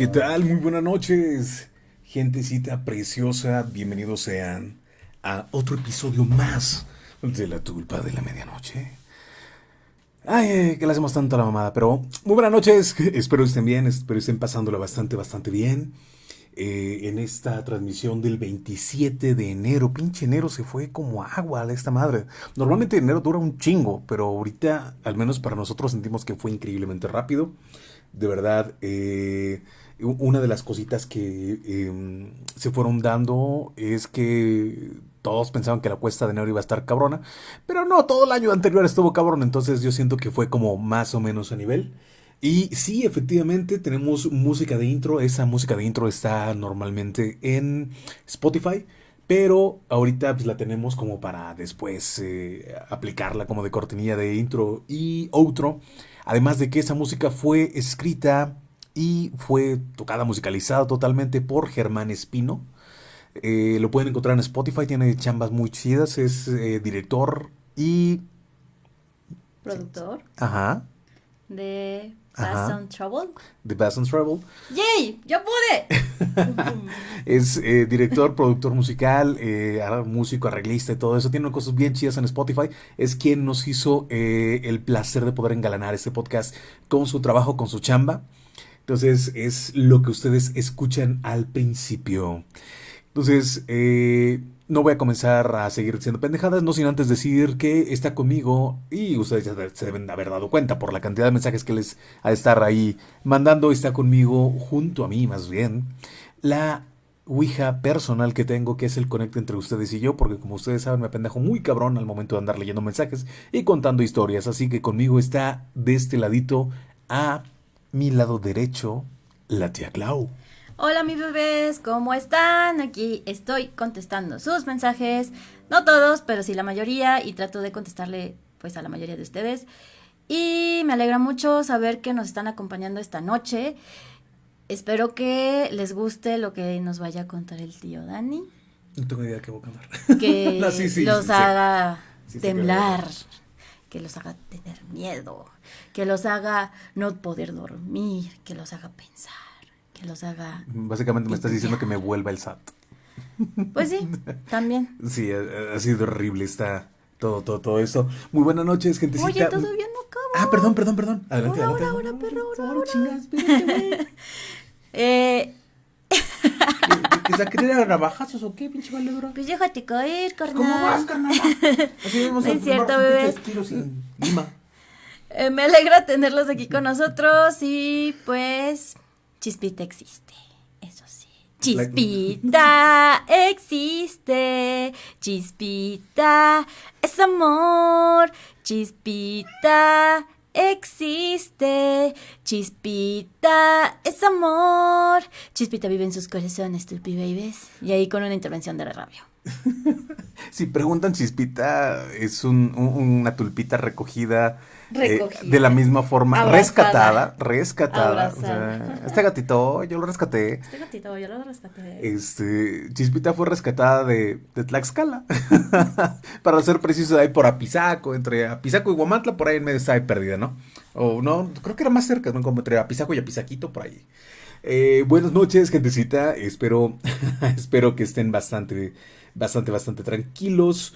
¿Qué tal? Muy buenas noches, gentecita preciosa. Bienvenidos sean a otro episodio más de La Tulpa de la Medianoche. Ay, que le hacemos tanto a la mamada, pero muy buenas noches. Espero estén bien, espero estén pasándolo bastante, bastante bien. Eh, en esta transmisión del 27 de enero. Pinche enero se fue como agua a esta madre. Normalmente enero dura un chingo, pero ahorita, al menos para nosotros, sentimos que fue increíblemente rápido. De verdad, eh, una de las cositas que em, se fueron dando es que todos pensaban que la cuesta de enero iba a estar cabrona, pero no, todo el año anterior estuvo cabrón, entonces yo siento que fue como más o menos a nivel. Y sí, efectivamente, tenemos música de intro. Esa música de intro está normalmente en Spotify. Pero ahorita pues, la tenemos como para después eh, aplicarla como de cortinilla de intro y outro. Además de que esa música fue escrita y fue tocada, musicalizada totalmente por Germán Espino. Eh, lo pueden encontrar en Spotify, tiene chambas muy chidas, es eh, director y... Productor. Ajá. De Bass on Trouble. De Bass on Trouble. ¡Yay! ¡Ya pude! es eh, director, productor musical, músico, arreglista y todo eso. Tiene cosas bien chidas en Spotify. Es quien nos hizo el placer de poder engalanar este podcast con su trabajo, con su chamba. Entonces es lo que ustedes escuchan al principio. Entonces, eh, no voy a comenzar a seguir diciendo pendejadas, no sin antes decir que está conmigo y ustedes ya se deben haber dado cuenta por la cantidad de mensajes que les ha de estar ahí mandando. Está conmigo, junto a mí más bien, la Ouija personal que tengo, que es el conecto entre ustedes y yo, porque como ustedes saben, me pendejo muy cabrón al momento de andar leyendo mensajes y contando historias. Así que conmigo está de este ladito a mi lado derecho, la tía Clau. Hola mis bebés, ¿cómo están? Aquí estoy contestando sus mensajes, no todos, pero sí la mayoría y trato de contestarle pues a la mayoría de ustedes. Y me alegra mucho saber que nos están acompañando esta noche. Espero que les guste lo que nos vaya a contar el tío Dani. No tengo idea de qué voy a contar. Que los haga temblar, que los haga tener miedo, que los haga no poder dormir, que los haga pensar que los haga. Básicamente me estás diciendo que me vuelva el SAT. Pues sí, también. Sí, ha, sido horrible está todo, todo, todo eso. Muy buenas noches, gentecita. Oye, todavía no acabo. Ah, perdón, perdón, perdón. Adelante, ahora, adelante. Ahora, ahora, ahora, ahora. chingas, Eh... ¿Que se querer a navajazos o qué, pinche valedora? Pues déjate caer, carnal. ¿Cómo vas, carnal? Así vemos no es cierto, bebés. sin lima. Eh, me alegra tenerlos aquí con nosotros y pues Chispita existe, eso sí. Chispita existe, chispita es amor, chispita existe, chispita es amor, chispita vive en sus corazones, tulpi babies. Y ahí con una intervención de radio. si preguntan, chispita es una tulpita recogida eh, de la misma forma, rescatada, rescatada. este gatito, yo lo rescaté. Este gatito, yo lo rescaté. Este, Chispita fue rescatada de, de Tlaxcala. Para ser preciso, de ahí por Apizaco, entre Apizaco y Guamantla, por ahí en medio está ahí perdida, ¿no? O no, creo que era más cerca, ¿no? Como entre Apizaco y Apizaquito, por ahí. Eh, buenas noches, gentecita. Espero, espero que estén bastante, bastante, bastante tranquilos.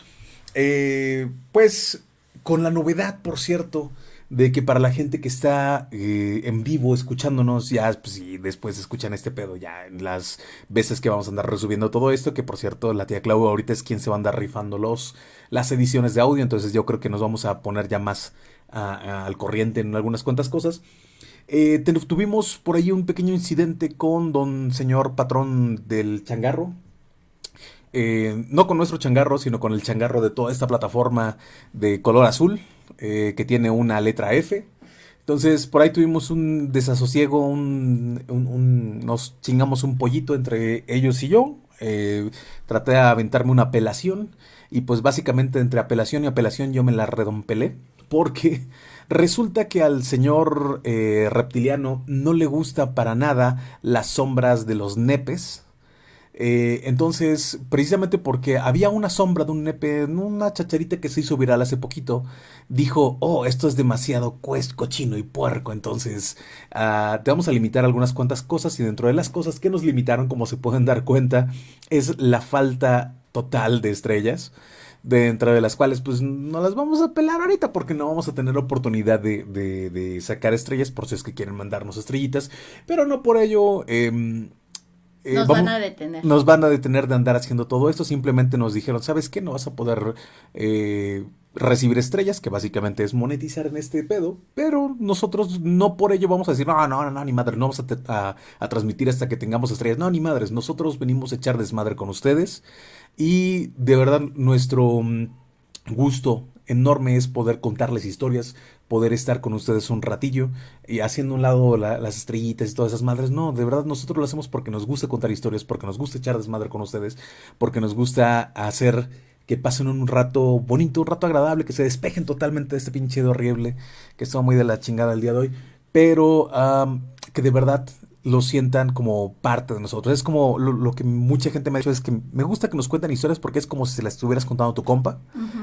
Eh, pues con la novedad, por cierto, de que para la gente que está eh, en vivo escuchándonos, ya, pues, y después escuchan este pedo, ya en las veces que vamos a andar resubiendo todo esto, que por cierto, la tía Clau ahorita es quien se va a andar rifando los, las ediciones de audio, entonces yo creo que nos vamos a poner ya más al corriente en algunas cuantas cosas. Eh, tuvimos por ahí un pequeño incidente con don señor patrón del changarro, eh, no con nuestro changarro, sino con el changarro de toda esta plataforma de color azul, eh, que tiene una letra F. Entonces, por ahí tuvimos un desasosiego, un, nos chingamos un pollito entre ellos y yo. Eh, traté de aventarme una apelación y pues básicamente entre apelación y apelación yo me la redompelé porque resulta que al señor reptiliano no le gusta para nada las sombras de los nepes Eh, entonces, precisamente porque había una sombra de un nepe, una chacharita que se hizo viral hace poquito, dijo, oh, esto es demasiado cochino y puerco, entonces uh, te vamos a limitar algunas cuantas cosas y dentro de las cosas que nos limitaron, como se pueden dar cuenta, es la falta total de estrellas dentro de las cuales pues no las vamos a pelar ahorita porque no vamos a tener oportunidad de, de, sacar estrellas por si es que quieren mandarnos estrellitas, pero no por ello... Eh, eh, nos van a detener. Nos van a detener de andar haciendo todo esto. Simplemente nos dijeron, ¿sabes qué? No vas a poder eh, recibir estrellas, que básicamente es monetizar en este pedo. Pero nosotros no por ello vamos a decir, no, no, no, ni madre, no vamos a, a, transmitir hasta que tengamos estrellas. No, ni madres, nosotros venimos a echar desmadre con ustedes. Y de verdad, nuestro mm, gusto enorme es poder contarles historias, poder estar con ustedes un ratillo y haciendo un lado las estrellitas y todas esas madres. No, de verdad nosotros lo hacemos porque nos gusta contar historias, porque nos gusta echar desmadre con ustedes, porque nos gusta hacer que pasen un rato bonito, un rato agradable, que se despejen totalmente de este pinche horrible que está muy de la chingada el día de hoy, pero que de verdad lo sientan como parte de nosotros. Es como lo, que mucha gente me ha dicho, es que me gusta que nos cuenten historias porque es como si se las estuvieras contando a tu compa,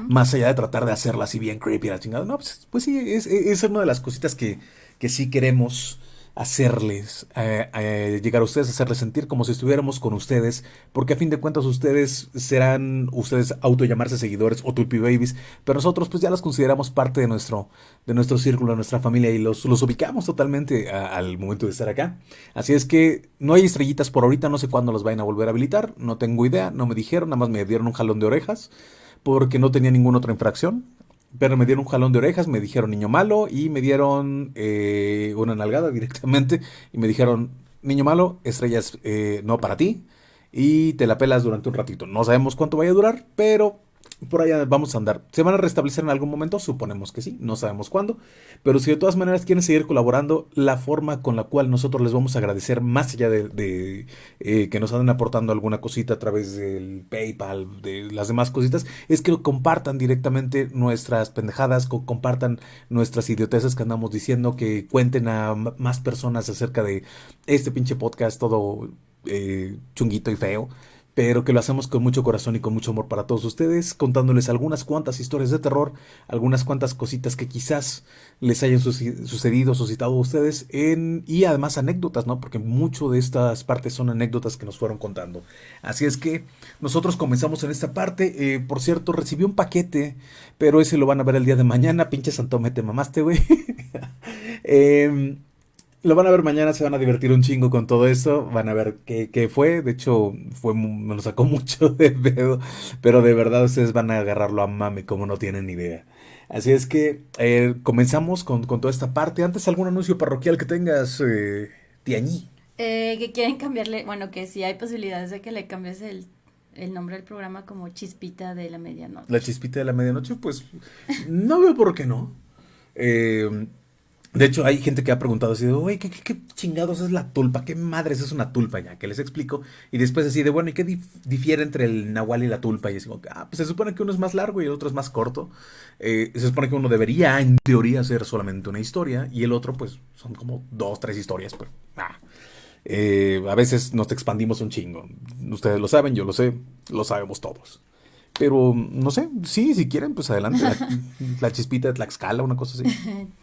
más allá de tratar de hacerla así bien creepy la chingada. No, pues, pues sí, es, es, una de las cositas que, que sí queremos hacerles eh, eh, llegar a ustedes, hacerles sentir como si estuviéramos con ustedes, porque a fin de cuentas ustedes serán, ustedes auto llamarse seguidores o tulpi babies, pero nosotros pues ya los consideramos parte de nuestro, de nuestro círculo, de nuestra familia y los, los ubicamos totalmente al momento de estar acá. Así es que no hay estrellitas por ahorita, no sé cuándo los vayan a volver a habilitar, no tengo idea, no me dijeron, nada más me dieron un jalón de orejas porque no tenía ninguna otra infracción. Pero me dieron un jalón de orejas, me dijeron niño malo y me dieron eh, una nalgada directamente y me dijeron niño malo, estrellas eh, no para ti y te la pelas durante un ratito. No sabemos cuánto vaya a durar, pero por allá vamos a andar. ¿Se van a restablecer en algún momento? Suponemos que sí, no sabemos cuándo. Pero si de todas maneras quieren seguir colaborando, la forma con la cual nosotros les vamos a agradecer, más allá de, eh, que nos anden aportando alguna cosita a través del PayPal, de las demás cositas, es que compartan directamente nuestras pendejadas, compartan nuestras idioteces que andamos diciendo, que cuenten a más personas acerca de este pinche podcast todo eh, chunguito y feo pero que lo hacemos con mucho corazón y con mucho amor para todos ustedes, contándoles algunas cuantas historias de terror, algunas cuantas cositas que quizás les hayan sucedido, suscitado a ustedes, y además anécdotas, ¿no? Porque mucho de estas partes son anécdotas que nos fueron contando. Así es que nosotros comenzamos en esta parte. Eh, por cierto, recibí un paquete, pero ese lo van a ver el día de mañana. Pinche Santome, te mamaste, güey. eh, lo van a ver mañana, se van a divertir un chingo con todo esto. Van a ver qué, fue. De hecho, fue, me lo sacó mucho de pedo. Pero de verdad ustedes van a agarrarlo a mame como no tienen ni idea. Así es que eh, comenzamos con, toda esta parte. Antes, ¿algún anuncio parroquial que tengas, eh, Tiañí? Eh, que quieren cambiarle, bueno, que si hay posibilidades de que le cambies el, el nombre del programa como Chispita de la Medianoche. La Chispita de la Medianoche, pues no veo por qué no. Eh, de hecho, hay gente que ha preguntado así de, oye, ¿qué, ¿qué, chingados es la tulpa? ¿Qué madres es una tulpa ya? Que les explico. Y después así de, bueno, ¿y qué difiere entre el nahual y la tulpa? Y es como, ah, pues se supone que uno es más largo y el otro es más corto. Eh, se supone que uno debería, en teoría, ser solamente una historia. Y el otro, pues, son como dos, tres historias. Pero, ah. eh, a veces nos expandimos un chingo. Ustedes lo saben, yo lo sé, lo sabemos todos. Pero, no sé, sí, si quieren, pues adelante. La, la chispita de Tlaxcala, una cosa así.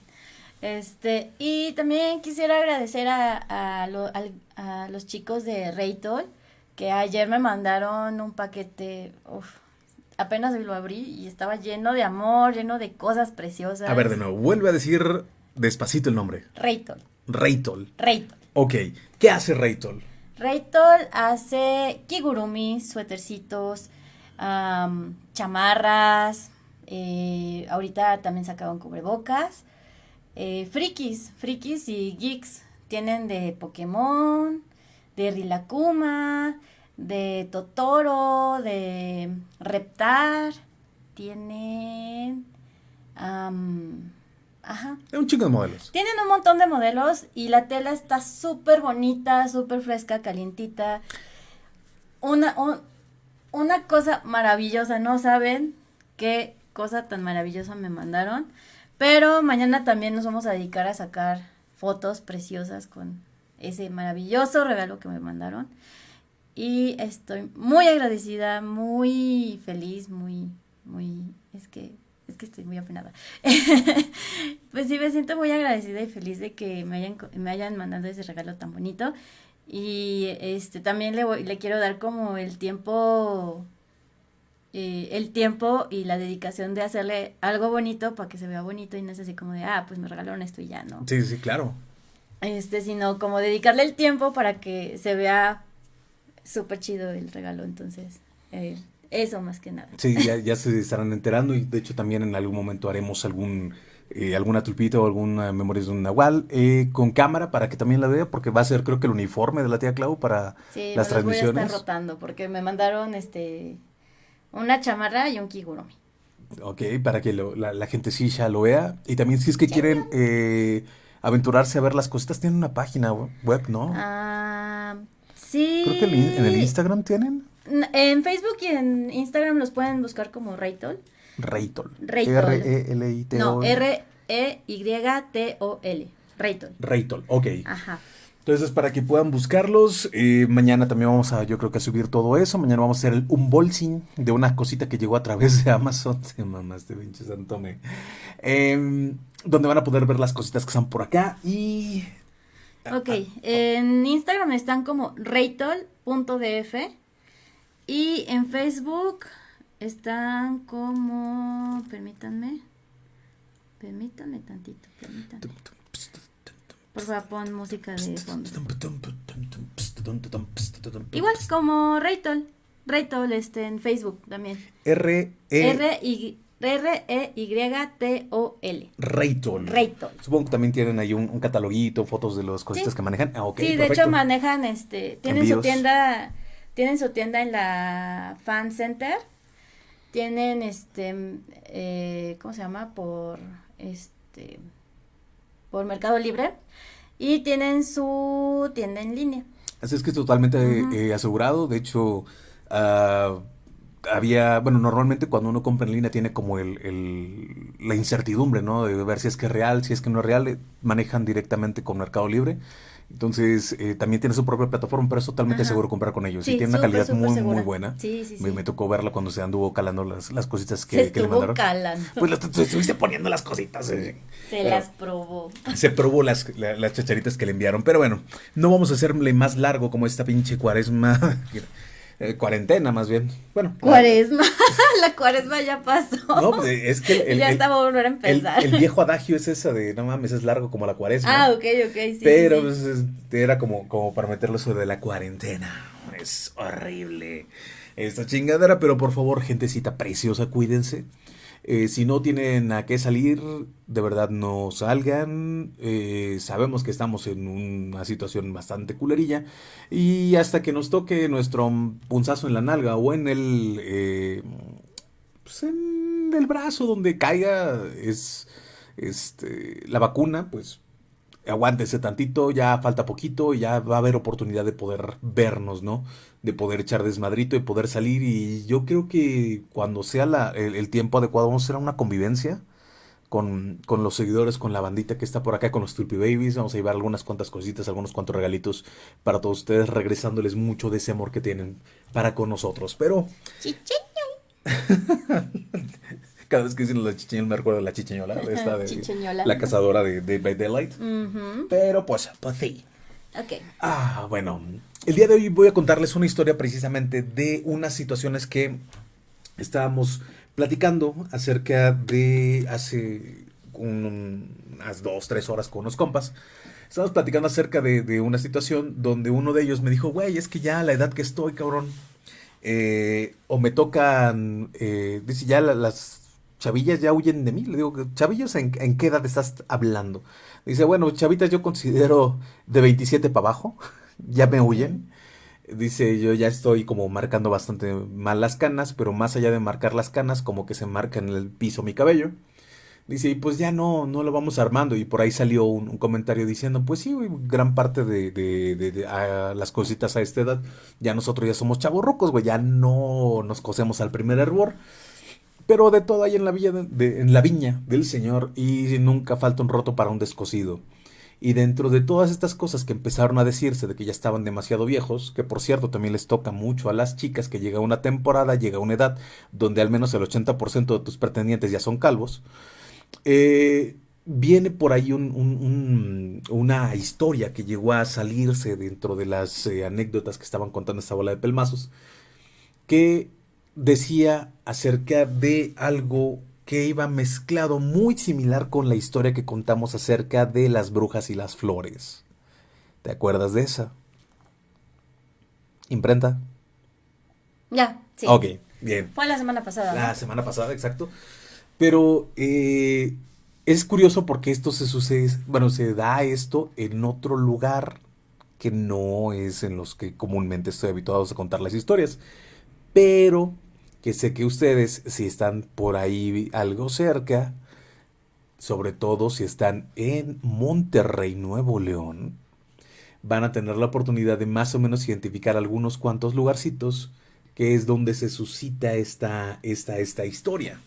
Este, y también quisiera agradecer a, a, a, los chicos de Raytol, que ayer me mandaron un paquete, uf, apenas lo abrí y estaba lleno de amor, lleno de cosas preciosas. A ver, de nuevo, vuelve a decir despacito el nombre. Raytol. Raytol. Raytol. Ok, ¿qué hace Raytol? Raytol hace kigurumi, suétercitos, chamarras, eh, ahorita también sacaban cubrebocas eh, frikis, frikis y geeks. Tienen de Pokémon, de Rilakuma, de Totoro, de Reptar. Tienen... ajá. Un chico de modelos. Tienen un montón de modelos y la tela está súper bonita, súper fresca, calientita. Una, una cosa maravillosa, ¿no saben qué cosa tan maravillosa me mandaron? Pero mañana también nos vamos a dedicar a sacar fotos preciosas con ese maravilloso regalo que me mandaron. y estoy muy agradecida, muy feliz, muy, muy, es que, es que estoy muy apenada. pues sí, me siento muy agradecida y feliz de que me hayan, me hayan mandado ese regalo tan bonito. Y este también le, voy, le quiero dar como el tiempo eh, el tiempo y la dedicación de hacerle algo bonito para que se vea bonito y no es así como de, ah, pues me regalaron esto y ya, ¿no? Sí, sí, claro. Este, sino como dedicarle el tiempo para que se vea súper chido el regalo, entonces, eh, eso más que nada. Sí, ya, ya, se estarán enterando y de hecho también en algún momento haremos algún... Eh, alguna tulpita o alguna memoria de un nahual eh, con cámara para que también la vea porque va a ser creo que el uniforme de la tía Clau para sí, las me transmisiones. Estar rotando porque me mandaron este una chamarra y un kigurumi. Ok, para que lo, la, la gente sí ya lo vea. Y también si es que quieren eh, aventurarse a ver las cositas, tienen una página web, ¿no? Ah, sí. Creo que en el Instagram tienen. En Facebook y en Instagram los pueden buscar como Raytol. Raytol. Raytol. R-E-L-I-T-O. No, R-E-Y-T-O-L. Raytol. Raytol, ok. Ajá. Entonces, para que puedan buscarlos, eh, mañana también vamos a, yo creo que a subir todo eso. Mañana vamos a hacer el unboxing de una cosita que llegó a través de Amazon. Se mamás de pinche Santome. Eh, donde van a poder ver las cositas que están por acá. Y. Ok, en Instagram están como raytol.df. Y en Facebook están como. Permítanme. Permítanme tantito, permítanme. Por favor, pon música de fondo. Igual como Raytol. Raytol este, en Facebook también. R E R y R E Y T O L. Raytol. Raytol. Supongo que también tienen ahí un, un cataloguito, fotos de las cositas Sí. que manejan. Ah, ok. sí, de hecho manejan este, tienen Envíos. su tienda, tienen su tienda en la Fan Center. Tienen este eh, ¿cómo se llama? por este por Mercado Libre y tienen su tienda en línea. Así es que es totalmente Ujú. eh, asegurado. De hecho, ah, había, bueno, normalmente cuando uno compra en línea tiene como el, el- la incertidumbre, ¿no? De ver si es que es real, si es que no es real. eh, Manejan directamente con Mercado Libre. Entonces, eh, también tiene su propia plataforma, pero es totalmente Ajá. seguro comprar con ellos. Sí, y tiene una calidad muy, segura. muy buena. Sí, sí, sí. Me, me tocó verla cuando se anduvo calando las, las cositas Se que, que le mandaron. calando. Pues las- estuviste poniendo las cositas. eh. Se Pero- las probó. se probó las, la- las chacharitas que le enviaron. Pero bueno, no vamos a hacerle más largo como esta pinche cuaresma. eh, cuarentena, más bien. Bueno. Cuaresma. la cuaresma ya pasó. No, pues, es que el, ya el- está va a volver a empezar. el viejo adagio es esa de no mames, es largo como la cuaresma. ah, ok, ok, sí. pero sí. pues, es- era como, como para meterlo de la cuarentena. Es horrible esta chingadera, pero por favor, gentecita preciosa, cuídense. Eh, si no tienen a qué salir, de verdad no salgan. Eh, sabemos que estamos en una situación bastante culerilla. Y hasta que nos toque nuestro punzazo en la nalga o en el... eh, pues en el brazo donde caiga es este la vacuna, pues aguántese tantito, ya falta poquito, ya va a haber oportunidad de poder vernos, ¿no? De poder echar desmadrito y poder salir. Y yo creo que cuando sea la- el, el tiempo adecuado, vamos a hacer una convivencia con, con los seguidores, con la bandita que está por acá, con los Tulpi Babies. Vamos a llevar algunas cuantas cositas, algunos cuantos regalitos para todos ustedes, regresándoles mucho de ese amor que tienen para con nosotros. Pero cada vez que dicen la chicheñola, me recuerdo de la chicheñola, de esta de Chicheñola. la cazadora de, de by Daylight. Pero pues, pues sí. Ok. Ah, bueno. El día de hoy voy a contarles una historia precisamente de unas situaciones que estábamos platicando acerca de hace un- unas dos, tres horas con unos compas. Estábamos platicando acerca de, una situación donde uno de ellos me dijo, güey, es que ya a la edad que estoy, cabrón, eh, o me tocan, eh, dice, ya la- las chavillas ya huyen de mí. Le digo, chavillos, ¿en, en qué edad estás hablando? Dice, bueno, chavitas yo considero de 27 para abajo, ya me huyen. Dice, yo ya estoy como marcando bastante mal las canas, pero más allá de marcar las canas, como que se marca en el piso mi cabello. Dice, y pues ya no, no lo vamos armando. Y por ahí salió un, comentario diciendo, pues sí, gran parte de, las cositas a esta edad, ya nosotros ya somos chavorrucos, güey, ya no nos cosemos al primer hervor. Pero de todo hay en la, villa en la viña del Señor y nunca falta un roto para un descosido. Y dentro de todas estas cosas que empezaron a decirse de que ya estaban demasiado viejos, que por cierto también les toca mucho a las chicas que llega una temporada, llega una edad donde al menos el 80% de tus pretendientes ya son calvos, eh, viene por ahí una historia que llegó a salirse dentro de las eh, anécdotas que estaban contando esta bola de pelmazos, que decía acerca de algo que iba mezclado muy similar con la historia que contamos acerca de las brujas y las flores. ¿Te acuerdas de esa? ¿Imprenta? Ya, sí. Ok, bien. Fue la semana pasada. La semana pasada, exacto. Pero eh, es curioso porque esto se sucede, bueno, se da esto en otro lugar que no es en los que comúnmente estoy habituado a contar las historias. Pero que sé que ustedes, si están por ahí algo cerca, sobre todo si están en Monterrey, Nuevo León, van a tener la oportunidad de más o menos identificar algunos cuantos lugarcitos que es donde se suscita esta, esta, esta historia.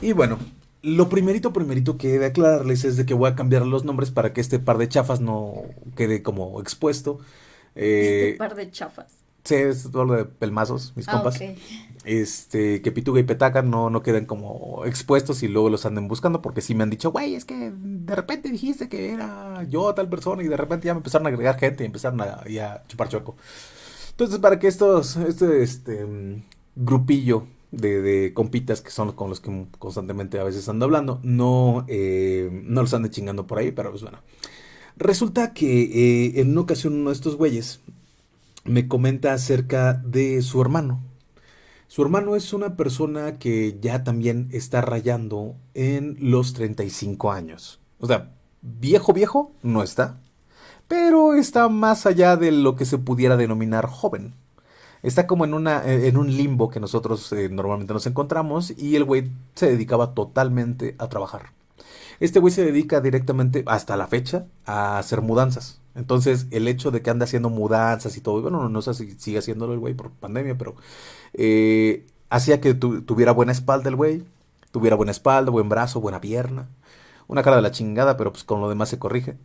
Y bueno, lo primerito, primerito que he de aclararles es de que voy a cambiar los nombres para que este par de chafas no quede como expuesto. este eh, par de chafas. Sí, es todo lo de pelmazos, mis ah, compas. Este, que Pituga y Petaca no, no queden como expuestos y luego los anden buscando, porque sí me han dicho, güey, es que de repente dijiste que era yo tal persona y de repente ya me empezaron a agregar gente y empezaron a, a chupar choco. Entonces, para que estos, este, este grupillo de, de, compitas que son con los que constantemente a veces ando hablando, no, eh, no los ande chingando por ahí, pero pues bueno. Resulta que eh, en una ocasión uno de estos güeyes me comenta acerca de su hermano. Su hermano es una persona que ya también está rayando en los 35 años. O sea, viejo, viejo, no está. Pero está más allá de lo que se pudiera denominar joven. Está como en, una, en un limbo que nosotros eh, normalmente nos encontramos y el güey se dedicaba totalmente a trabajar. Este güey se dedica directamente, hasta la fecha, a hacer mudanzas. Entonces, el hecho de que ande haciendo mudanzas y todo, bueno, no sé si sigue haciéndolo el güey por pandemia, pero eh, hacía que tuviera buena espalda el güey, tuviera buena espalda, buen brazo, buena pierna, una cara de la chingada, pero pues con lo demás se corrige.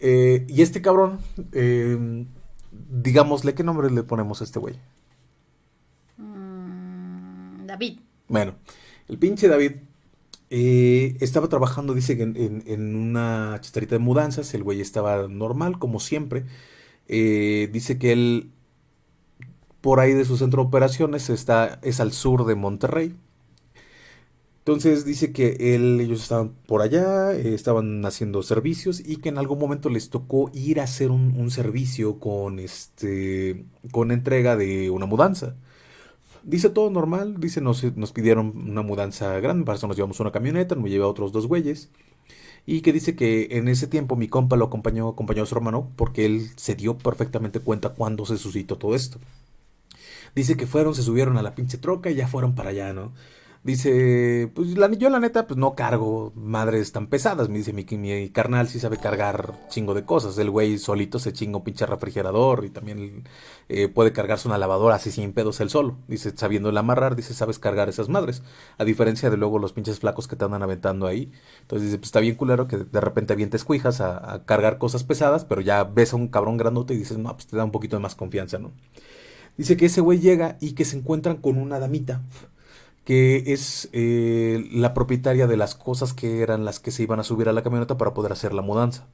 Eh, y este cabrón, eh, digámosle, ¿qué nombre le ponemos a este güey? Mm, David. Bueno, el pinche David eh, estaba trabajando, dice, en, una chicharita de mudanzas. El güey estaba normal, como siempre. Eh, dice que él, por ahí de su centro de operaciones, está, es al sur de Monterrey. Entonces dice que él, ellos estaban por allá, eh, estaban haciendo servicios y que en algún momento les tocó ir a hacer un, un servicio con este, con entrega de una mudanza. Dice todo normal, dice nos, nos pidieron una mudanza grande, para eso nos llevamos una camioneta, me llevé a otros dos güeyes. Y que dice que en ese tiempo mi compa lo acompañó, acompañó a su hermano porque él se dio perfectamente cuenta cuando se suscitó todo esto. Dice que fueron, se subieron a la pinche troca y ya fueron para allá, ¿no? Dice, pues yo la neta, pues no cargo madres tan pesadas. Me dice, mi, mi carnal sí sabe cargar chingo de cosas. El güey solito se chinga un pinche refrigerador y también eh, puede cargarse una lavadora así sin pedos él solo. Dice, sabiendo el amarrar, dice, sabes cargar esas madres. A diferencia de luego los pinches flacos que te andan aventando ahí. Entonces dice, pues está bien culero que de repente avientes cuijas a, a cargar cosas pesadas, pero ya ves a un cabrón grandote y dices, no, pues te da un poquito de más confianza, ¿no? Dice que ese güey llega y que se encuentran con una damita que es eh, la propietaria de las cosas que eran las que se iban a subir a la camioneta para poder hacer la mudanza.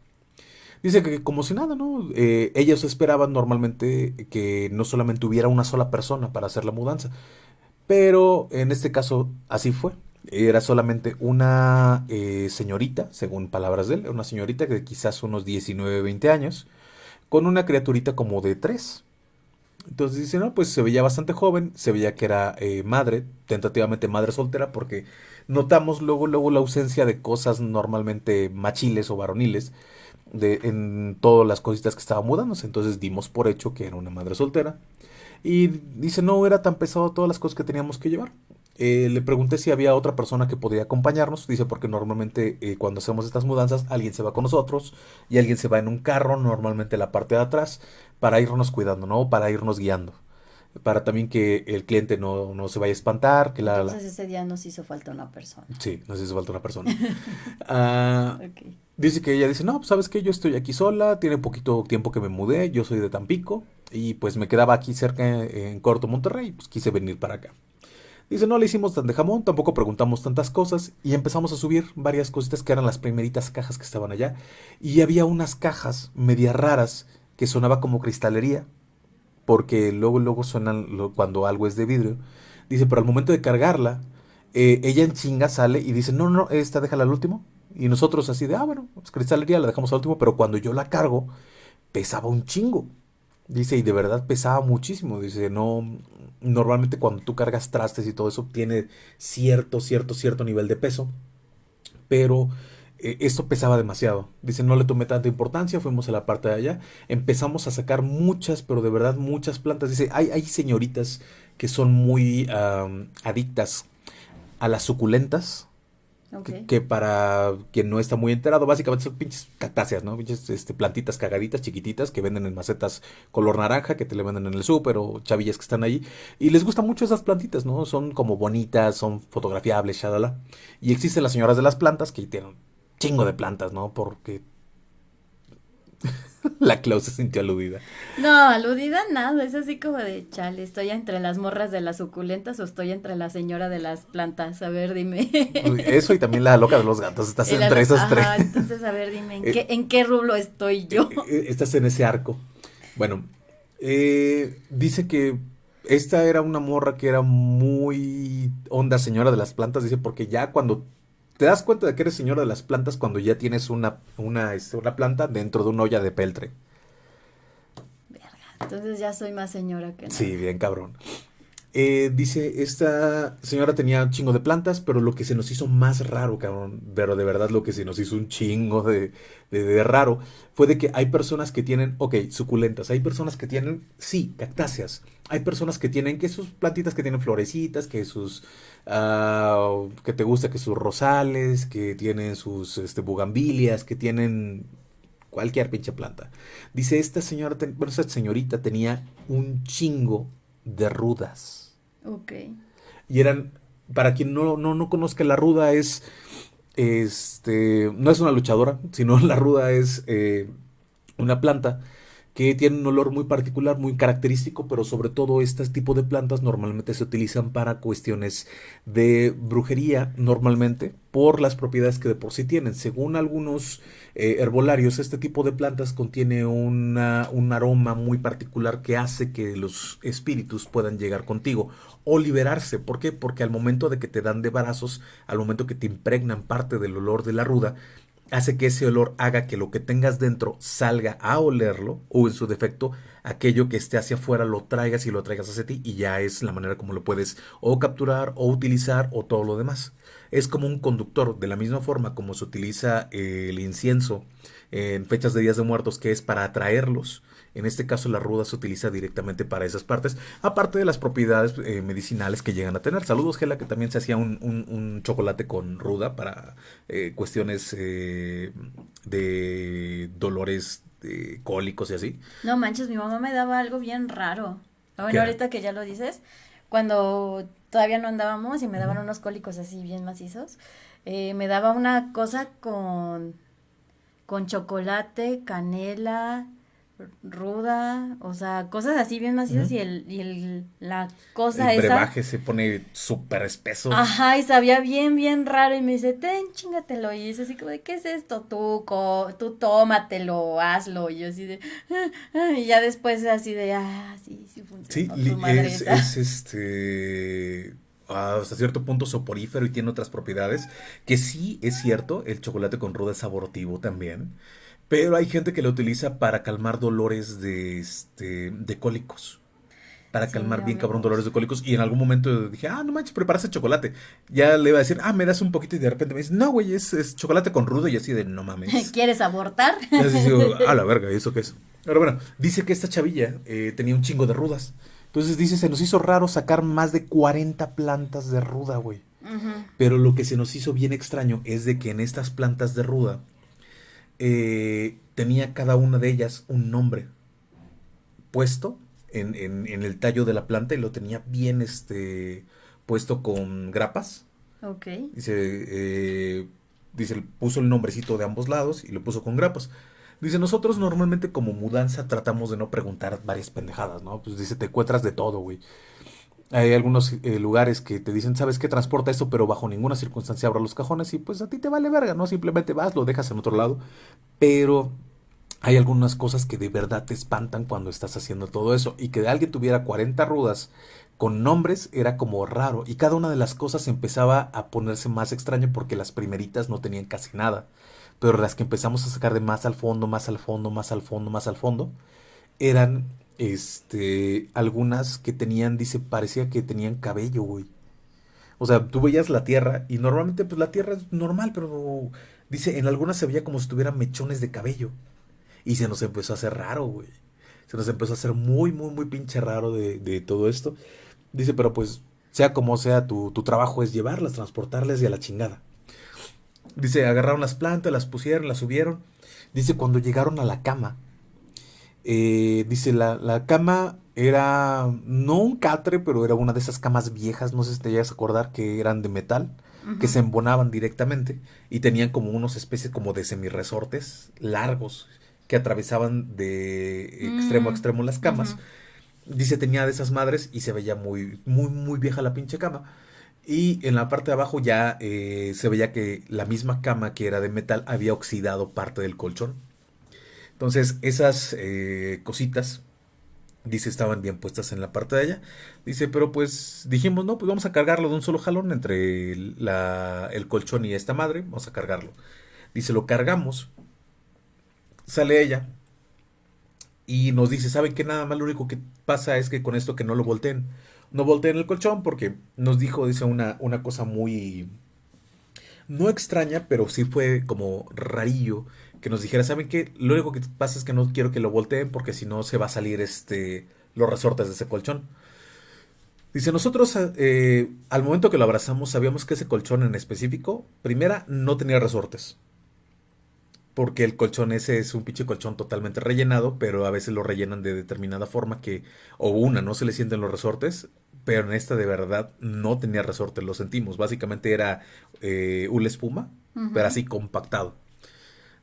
Dice que como si nada, ¿no? Eh, ellos esperaban normalmente que no solamente hubiera una sola persona para hacer la mudanza, pero en este caso así fue. Era solamente una eh, señorita, según palabras de él, una señorita de quizás unos 19, 20 años, con una criaturita como de 3. Entonces dice, no, pues se veía bastante joven, se veía que era eh, madre, tentativamente madre soltera, porque notamos luego, luego la ausencia de cosas normalmente machiles o varoniles de, en todas las cositas que estaban mudándose. Entonces dimos por hecho que era una madre soltera. Y dice, no era tan pesado todas las cosas que teníamos que llevar. Eh, le pregunté si había otra persona que podría acompañarnos. Dice, porque normalmente eh, cuando hacemos estas mudanzas, alguien se va con nosotros y alguien se va en un carro, normalmente la parte de atrás, para irnos cuidando, ¿no? Para irnos guiando. Para también que el cliente no, no se vaya a espantar. Que la, Entonces ese día nos hizo falta una persona. Sí, nos hizo falta una persona. Ah, Dice que ella dice, no, pues sabes que yo estoy aquí sola, tiene poquito tiempo que me mudé, yo soy de Tampico y pues me quedaba aquí cerca en Corto Monterrey, pues quise venir para acá. Dice, no le hicimos tan de jamón, tampoco preguntamos tantas cosas y empezamos a subir varias cositas que eran las primeritas cajas que estaban allá. Y había unas cajas media raras que sonaba como cristalería, porque luego, luego suenan cuando algo es de vidrio. Dice, pero al momento de cargarla, eh, ella en chinga sale y dice, no, no, esta déjala al último. Y nosotros así de, ah, bueno, es cristalería, la dejamos al último, pero cuando yo la cargo, pesaba un chingo. Dice, y de verdad pesaba muchísimo. Dice, no, normalmente cuando tú cargas trastes y todo eso tiene cierto, cierto, cierto nivel de peso. Pero esto pesaba demasiado. Dice, no le tomé tanta importancia, fuimos a la parte de allá, empezamos a sacar muchas, pero de verdad muchas plantas. Dice, hay, hay señoritas que son muy adictas a las suculentas, que, para quien no está muy enterado, básicamente son pinches cactáceas, ¿no? Pinches este, plantitas cagaditas, chiquititas, que venden en macetas color naranja, que te le venden en el súper, o chavillas que están ahí. Y les gustan mucho esas plantitas, ¿no? Son como bonitas, son fotografiables, shalala. Y existen las señoras de las plantas que tienen chingo de plantas, ¿no? Porque La Clau se sintió aludida. No, aludida nada, es así como de chale, estoy entre las morras de las suculentas o estoy entre la señora de las plantas, a ver, dime. Eso y también la loca de los gatos, estás entre esas tres. Entonces, a ver, dime, ¿en, qué, ¿en qué rublo estoy yo? Eh, eh, estás en ese arco. Bueno, eh, dice que esta era una morra que era muy onda señora de las plantas, dice, porque ya cuando te das cuenta de que eres señora de las plantas cuando ya tienes una, una, este, una planta dentro de una olla de peltre. Verga, entonces ya soy más señora que nada. Sí, bien cabrón. Eh, dice, esta señora tenía un chingo de plantas, pero lo que se nos hizo más raro, cabrón, pero de verdad lo que se nos hizo un chingo de, de, raro, fue de que hay personas que tienen, ok, suculentas, hay personas que tienen, sí, cactáceas, hay personas que tienen que sus plantitas que tienen florecitas, que sus, uh, que te gusta, que sus rosales, que tienen sus este, bugambilias, que tienen cualquier pinche planta. Dice, esta señora, bueno, esta señorita tenía un chingo de rudas. Ok. Y eran, para quien no, no, no conozca, la ruda es, este, no es una luchadora, sino la ruda es eh, una planta que tiene un olor muy particular, muy característico, pero sobre todo este tipo de plantas normalmente se utilizan para cuestiones de brujería, normalmente por las propiedades que de por sí tienen. Según algunos eh, herbolarios, este tipo de plantas contiene una, un aroma muy particular que hace que los espíritus puedan llegar contigo o liberarse. ¿Por qué? Porque al momento de que te dan de brazos, al momento que te impregnan parte del olor de la ruda, hace que ese olor haga que lo que tengas dentro salga a olerlo o en su defecto aquello que esté hacia afuera lo traigas y lo traigas hacia ti y ya es la manera como lo puedes o capturar o utilizar o todo lo demás. Es como un conductor, de la misma forma como se utiliza el incienso en fechas de días de muertos que es para atraerlos en este caso la ruda se utiliza directamente para esas partes, aparte de las propiedades eh, medicinales que llegan a tener. Saludos, Gela, que también se hacía un, chocolate con ruda para eh, cuestiones eh, de dolores cólicos y así. No manches, mi mamá me daba algo bien raro. Bueno, ahorita que ya lo dices, cuando todavía no andábamos y me daban unos cólicos así bien macizos, me daba una cosa con, con chocolate, canela, ruda, o sea, cosas así bien macizas y el, y el, la cosa el brebaje se pone súper espeso. Ajá, y sabía bien, bien raro y me dice, ten, chingatelo, y es así como de, ¿qué es esto? Tú, tú tómatelo, hazlo, y yo así de, ah, ah", y ya después así de, ah, sí, sí funciona. Sí, es, es este hasta cierto punto soporífero y tiene otras propiedades que sí es cierto, el chocolate con ruda es saborativo también. Pero hay gente que lo utiliza para calmar dolores de, este, de cólicos. Para calmar bien cabrón dolores de cólicos. Y en algún momento dije, ah, no manches, preparaste chocolate. Ya le iba a decir, ah, me das un poquito. Y de repente me dice, no, güey, es, chocolate con rudo. Y así de, no mames. ¿Quieres abortar? Y así digo, a la verga, ¿y eso qué es? Pero bueno, dice que esta chavilla eh, tenía un chingo de rudas. Entonces dice, se nos hizo raro sacar más de 40 plantas de ruda, güey. Pero lo que se nos hizo bien extraño es de que en estas plantas de ruda eh, tenía cada una de ellas un nombre puesto en, el tallo de la planta y lo tenía bien este, puesto con grapas. Ok. Dice, eh, dice, puso el nombrecito de ambos lados y lo puso con grapas. Dice, nosotros normalmente como mudanza tratamos de no preguntar varias pendejadas, ¿no? Pues dice, te encuentras de todo, güey. Hay algunos eh, lugares que te dicen, ¿sabes qué? Transporta esto, pero bajo ninguna circunstancia abra los cajones y pues a ti te vale verga, ¿no? Simplemente vas, lo dejas en otro lado. Pero hay algunas cosas que de verdad te espantan cuando estás haciendo todo eso. Y que alguien tuviera 40 rudas con nombres era como raro. Y cada una de las cosas empezaba a ponerse más extraño porque las primeritas no tenían casi nada pero las que empezamos a sacar de más al fondo, más al fondo, más al fondo, más al fondo, eran este algunas que tenían, dice, parecía que tenían cabello, güey. O sea, tú veías la tierra y normalmente pues la tierra es normal, pero dice, en algunas se veía como si tuvieran mechones de cabello. Y se nos empezó a hacer raro, güey. Se nos empezó a hacer muy, muy, muy pinche raro de, de todo esto. Dice, pero pues, sea como sea, tu, tu trabajo es llevarlas, transportarlas y a la chingada. Dice, agarraron las plantas, las pusieron, las subieron. Dice, cuando llegaron a la cama, eh, dice, la, la, cama era no un catre, pero era una de esas camas viejas, no sé si te llegas a acordar, que eran de metal, que se embonaban directamente y tenían como unos especies como de semiresortes largos que atravesaban de extremo a mm, extremo las camas. Dice, tenía de esas madres y se veía muy, muy, muy vieja la pinche cama. Y en la parte de abajo ya eh, se veía que la misma cama que era de metal había oxidado parte del colchón. Entonces esas eh, cositas, dice, estaban bien puestas en la parte de allá. Dice, pero pues dijimos, no, pues vamos a cargarlo de un solo jalón entre el colchón y esta madre. Vamos a cargarlo. Dice, lo cargamos. Sale ella. Y nos dice, ¿saben qué? Nada más lo único que pasa es que con esto que no lo volteen no volteen el colchón porque nos dijo, dice, una, una cosa muy... No extraña, pero sí fue como rarillo que nos dijera, ¿saben qué? Lo único que pasa es que no quiero que lo volteen porque si no se va a salir este, los resortes de ese colchón. Dice, nosotros eh, al momento que lo abrazamos sabíamos que ese colchón en específico, primera, no tenía resortes porque el colchón ese es un pinche colchón totalmente rellenado, pero a veces lo rellenan de determinada forma que, o una, no se le sienten los resortes, pero en esta de verdad no tenía resortes, lo sentimos, básicamente era eh, una espuma, pero así compactado.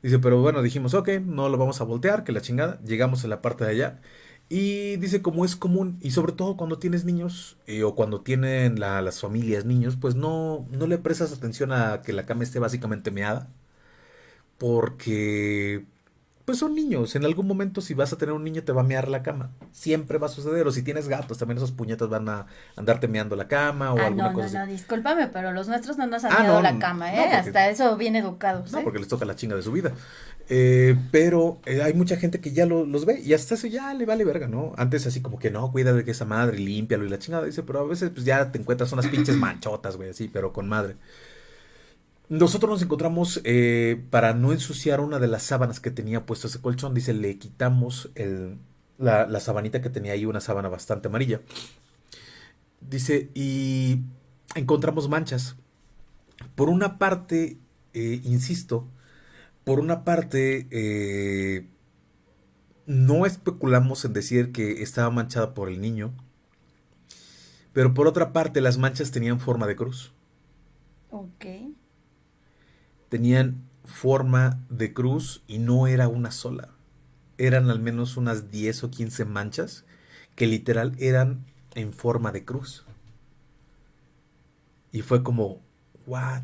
Dice, pero bueno, dijimos, ok, no lo vamos a voltear, que la chingada, llegamos a la parte de allá. Y dice, como es común, y sobre todo cuando tienes niños, eh, o cuando tienen las familias niños, pues no, no le prestas atención a que la cama esté básicamente meada porque pues son niños. En algún momento, si vas a tener un niño, te va a mear la cama. Siempre va a suceder. O si tienes gatos, también esos puñetas van a andarte meando la cama o ah, alguna no, cosa. No, no, discúlpame, pero los nuestros no nos han ah, meado la cama, ¿eh? Hasta eso bien educados. No, ¿eh? porque les toca la chinga de su vida. Eh, pero eh, hay mucha gente que ya los ve y hasta eso ya le vale verga, ¿no? Antes así como que no, cuida de que esa madre, límpialo y la chingada. Dice, pero a veces pues ya te encuentras unas pinches manchotas, güey, así, pero con madre. Nosotros nos encontramos, eh, para no ensuciar una de las sábanas que tenía puesto ese colchón, dice, le quitamos el, la, la, sabanita que tenía ahí, una sábana bastante amarilla. Dice, y encontramos manchas. Por una parte, eh, insisto, por una parte, eh, no especulamos en decir que estaba manchada por el niño, pero por otra parte, las manchas tenían forma de cruz. Ok tenían forma de cruz y no era una sola. Eran al menos unas 10 o 15 manchas que literal eran en forma de cruz. Y fue como, ¿what?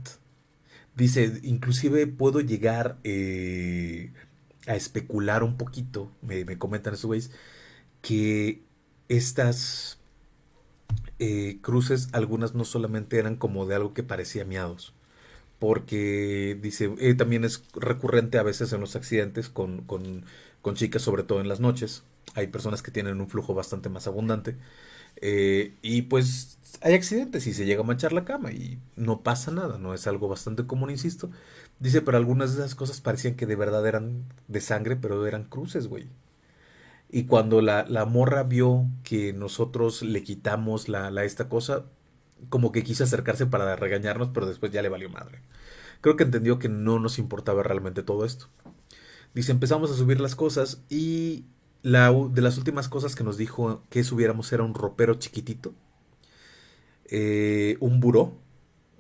Dice, inclusive puedo llegar eh, a especular un poquito, me, comentan esos güeyes, que estas eh, cruces, algunas no solamente eran como de algo que parecía miados, porque dice, eh, también es recurrente a veces en los accidentes con, con, con, chicas, sobre todo en las noches. Hay personas que tienen un flujo bastante más abundante. Eh, y pues hay accidentes y se llega a manchar la cama y no pasa nada, no es algo bastante común, insisto. Dice, pero algunas de esas cosas parecían que de verdad eran de sangre, pero eran cruces, güey. Y cuando la, la, morra vio que nosotros le quitamos la, la esta cosa, como que quiso acercarse para regañarnos, pero después ya le valió madre. Creo que entendió que no nos importaba realmente todo esto. Dice, empezamos a subir las cosas y la, de las últimas cosas que nos dijo que subiéramos era un ropero chiquitito, eh, un buró,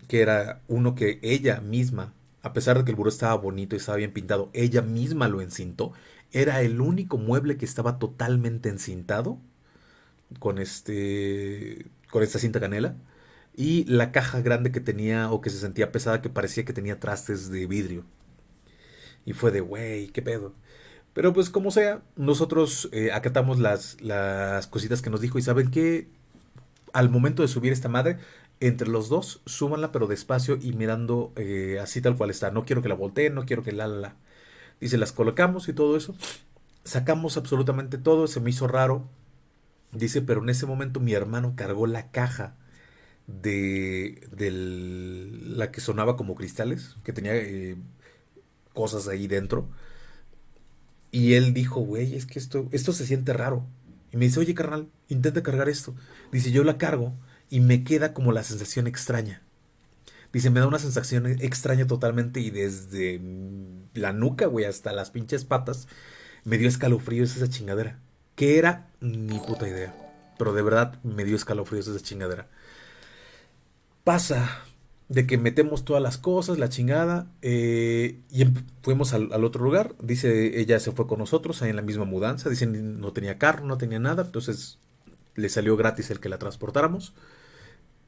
que era uno que ella misma a pesar de que el buró estaba bonito y estaba bien pintado, ella misma lo encintó. Era el único mueble que estaba totalmente encintado con este con esta cinta canela y la caja grande que tenía o que se sentía pesada que parecía que tenía trastes de vidrio. Y fue de, güey, qué pedo. Pero pues como sea, nosotros eh, acatamos las, las cositas que nos dijo y saben que al momento de subir esta madre, entre los dos, súbanla pero despacio y mirando eh, así tal cual está. No quiero que la volteen, no quiero que la, la, la. Dice, las colocamos y todo eso. Sacamos absolutamente todo, se me hizo raro. Dice, pero en ese momento mi hermano cargó la caja de, la que sonaba como cristales, que tenía eh, cosas ahí dentro. Y él dijo, güey, es que esto, esto se siente raro. Y me dice, oye, carnal, intenta cargar esto. Dice, yo la cargo y me queda como la sensación extraña. Dice, me da una sensación extraña totalmente y desde la nuca, güey, hasta las pinches patas, me dio escalofríos esa chingadera. ¿Qué era? Ni puta idea. Pero de verdad me dio escalofríos esa chingadera. Pasa de que metemos todas las cosas, la chingada, eh, y em, fuimos al, otro lugar. Dice, ella se fue con nosotros ahí en la misma mudanza. Dice, no tenía carro, no tenía nada, entonces le salió gratis el que la transportáramos.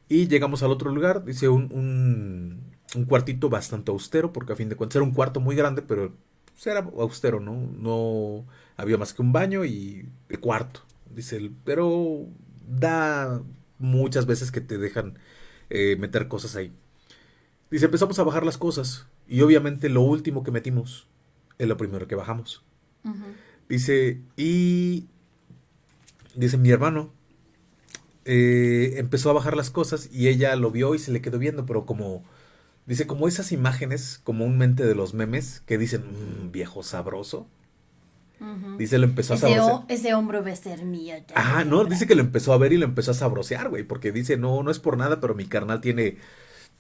Y llegamos al otro lugar, dice, un, un, un cuartito bastante austero, porque a fin de cuentas era un cuarto muy grande, pero pues, era austero, ¿no? No había más que un baño y el cuarto, dice, pero da muchas veces que te dejan eh, meter cosas ahí. Dice, empezamos a bajar las cosas y obviamente lo último que metimos es lo primero que bajamos. Uh -huh. Dice, y dice mi hermano, eh, empezó a bajar las cosas y ella lo vio y se le quedó viendo, pero como, dice, como esas imágenes comúnmente de los memes que dicen, mmm, viejo sabroso. Uh -huh. Dice, lo empezó ese a sabrosear. Ese hombro va a ser mío. Ah, no, dice que lo empezó a ver y lo empezó a sabrosear, güey, porque dice, no, no es por nada, pero mi carnal tiene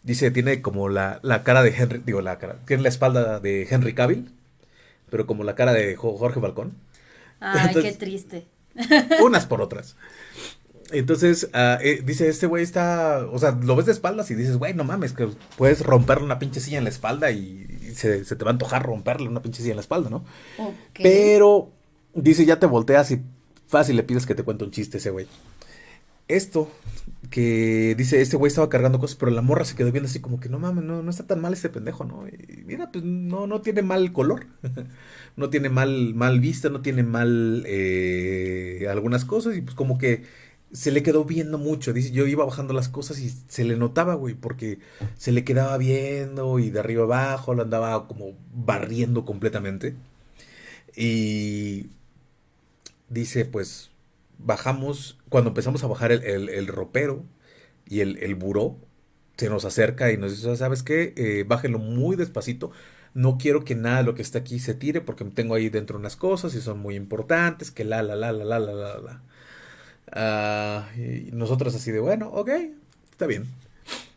Dice, tiene como la, la, cara de Henry, digo, la cara, tiene la espalda de Henry Cavill, pero como la cara de Jorge Balcón. Ay, Entonces, qué triste. Unas por otras. Entonces, uh, eh, dice, este güey está, o sea, lo ves de espaldas y dices, güey, no mames, que puedes romperle una pinche silla en la espalda y se, se, te va a antojar romperle una pinche silla en la espalda, ¿no? Okay. Pero, dice, ya te volteas y fácil le pides que te cuente un chiste ese güey. Esto que dice, este güey estaba cargando cosas, pero la morra se quedó viendo así como que no mames, no, no está tan mal este pendejo, ¿no? Y mira, pues no, no tiene mal color, no tiene mal, mal vista, no tiene mal eh, algunas cosas, y pues como que se le quedó viendo mucho. Dice, yo iba bajando las cosas y se le notaba, güey, porque se le quedaba viendo y de arriba abajo lo andaba como barriendo completamente. Y dice, pues bajamos, cuando empezamos a bajar el, el, el ropero y el, el, buró, se nos acerca y nos dice, ¿sabes qué? Eh, muy despacito. No quiero que nada de lo que está aquí se tire porque tengo ahí dentro unas cosas y son muy importantes, que la, la, la, la, la, la, la, la. Uh, y nosotros así de, bueno, ok, está bien.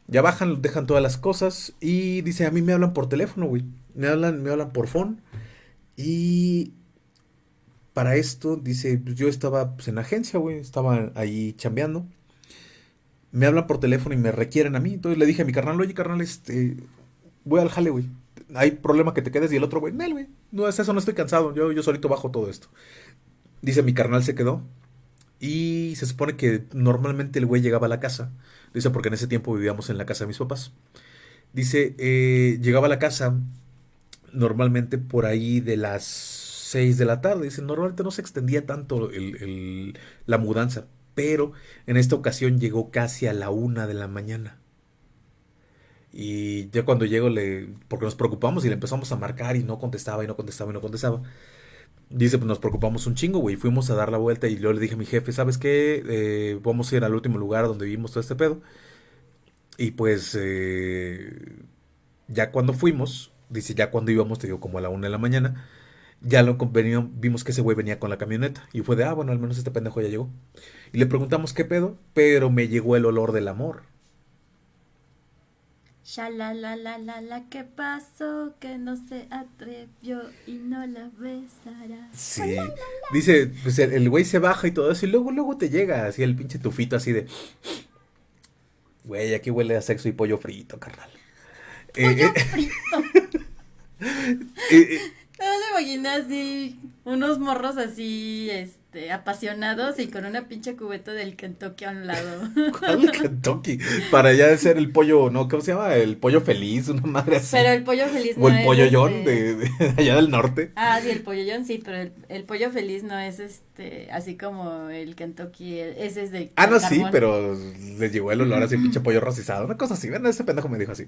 Ya bajan, dejan todas las cosas y dice, a mí me hablan por teléfono, güey. Me hablan, me hablan por phone. Y para esto, dice, pues yo estaba pues, en agencia, güey, estaba ahí chambeando. Me hablan por teléfono y me requieren a mí. Entonces le dije a mi carnal, oye, carnal, este, voy al jale, güey. Hay problema que te quedes y el otro, güey, Nel, güey. No es eso, no estoy cansado. Yo, yo solito bajo todo esto. Dice, mi carnal se quedó. Y se supone que normalmente el güey llegaba a la casa. Dice, porque en ese tiempo vivíamos en la casa de mis papás. Dice, eh, llegaba a la casa normalmente por ahí de las 6 de la tarde. Dice, normalmente no se extendía tanto el, la mudanza, pero en esta ocasión llegó casi a la una de la mañana. Y ya cuando llego, le, porque nos preocupamos y le empezamos a marcar y no contestaba y no contestaba y no contestaba. Dice, pues nos preocupamos un chingo, güey. Fuimos a dar la vuelta y yo le dije a mi jefe, ¿sabes qué? Eh, vamos a ir al último lugar donde vivimos todo este pedo. Y pues, eh, ya cuando fuimos, dice, ya cuando íbamos, te digo, como a la una de la mañana, ya lo vimos que ese güey venía con la camioneta. Y fue de, ah, bueno, al menos este pendejo ya llegó. Y le preguntamos qué pedo, pero me llegó el olor del amor. La la la la la ¿qué pasó? Que no se atrevió y no la besará. Sí. Dice, pues el, güey se baja y todo eso, y luego, luego te llega así el pinche tufito así de. Güey, aquí huele a sexo y pollo frito, carnal. Pollo frito. eh, eh, No me imaginé así, unos morros así, este, apasionados y con una pinche cubeta del Kentucky a un lado. ¿Cuál Kentucky? Para ya ser el pollo, ¿no? ¿Cómo se llama? El pollo feliz, una madre así. Pero el pollo feliz no o el es, pollo este, de, de allá del norte. Ah, sí, el pollo John sí, pero el, el pollo feliz no es este, así como el Kentucky, ese es de Ah, no, sí, pero les llegó el olor así, pinche pollo rostizado, una cosa así. Bueno, ese pendejo me dijo así.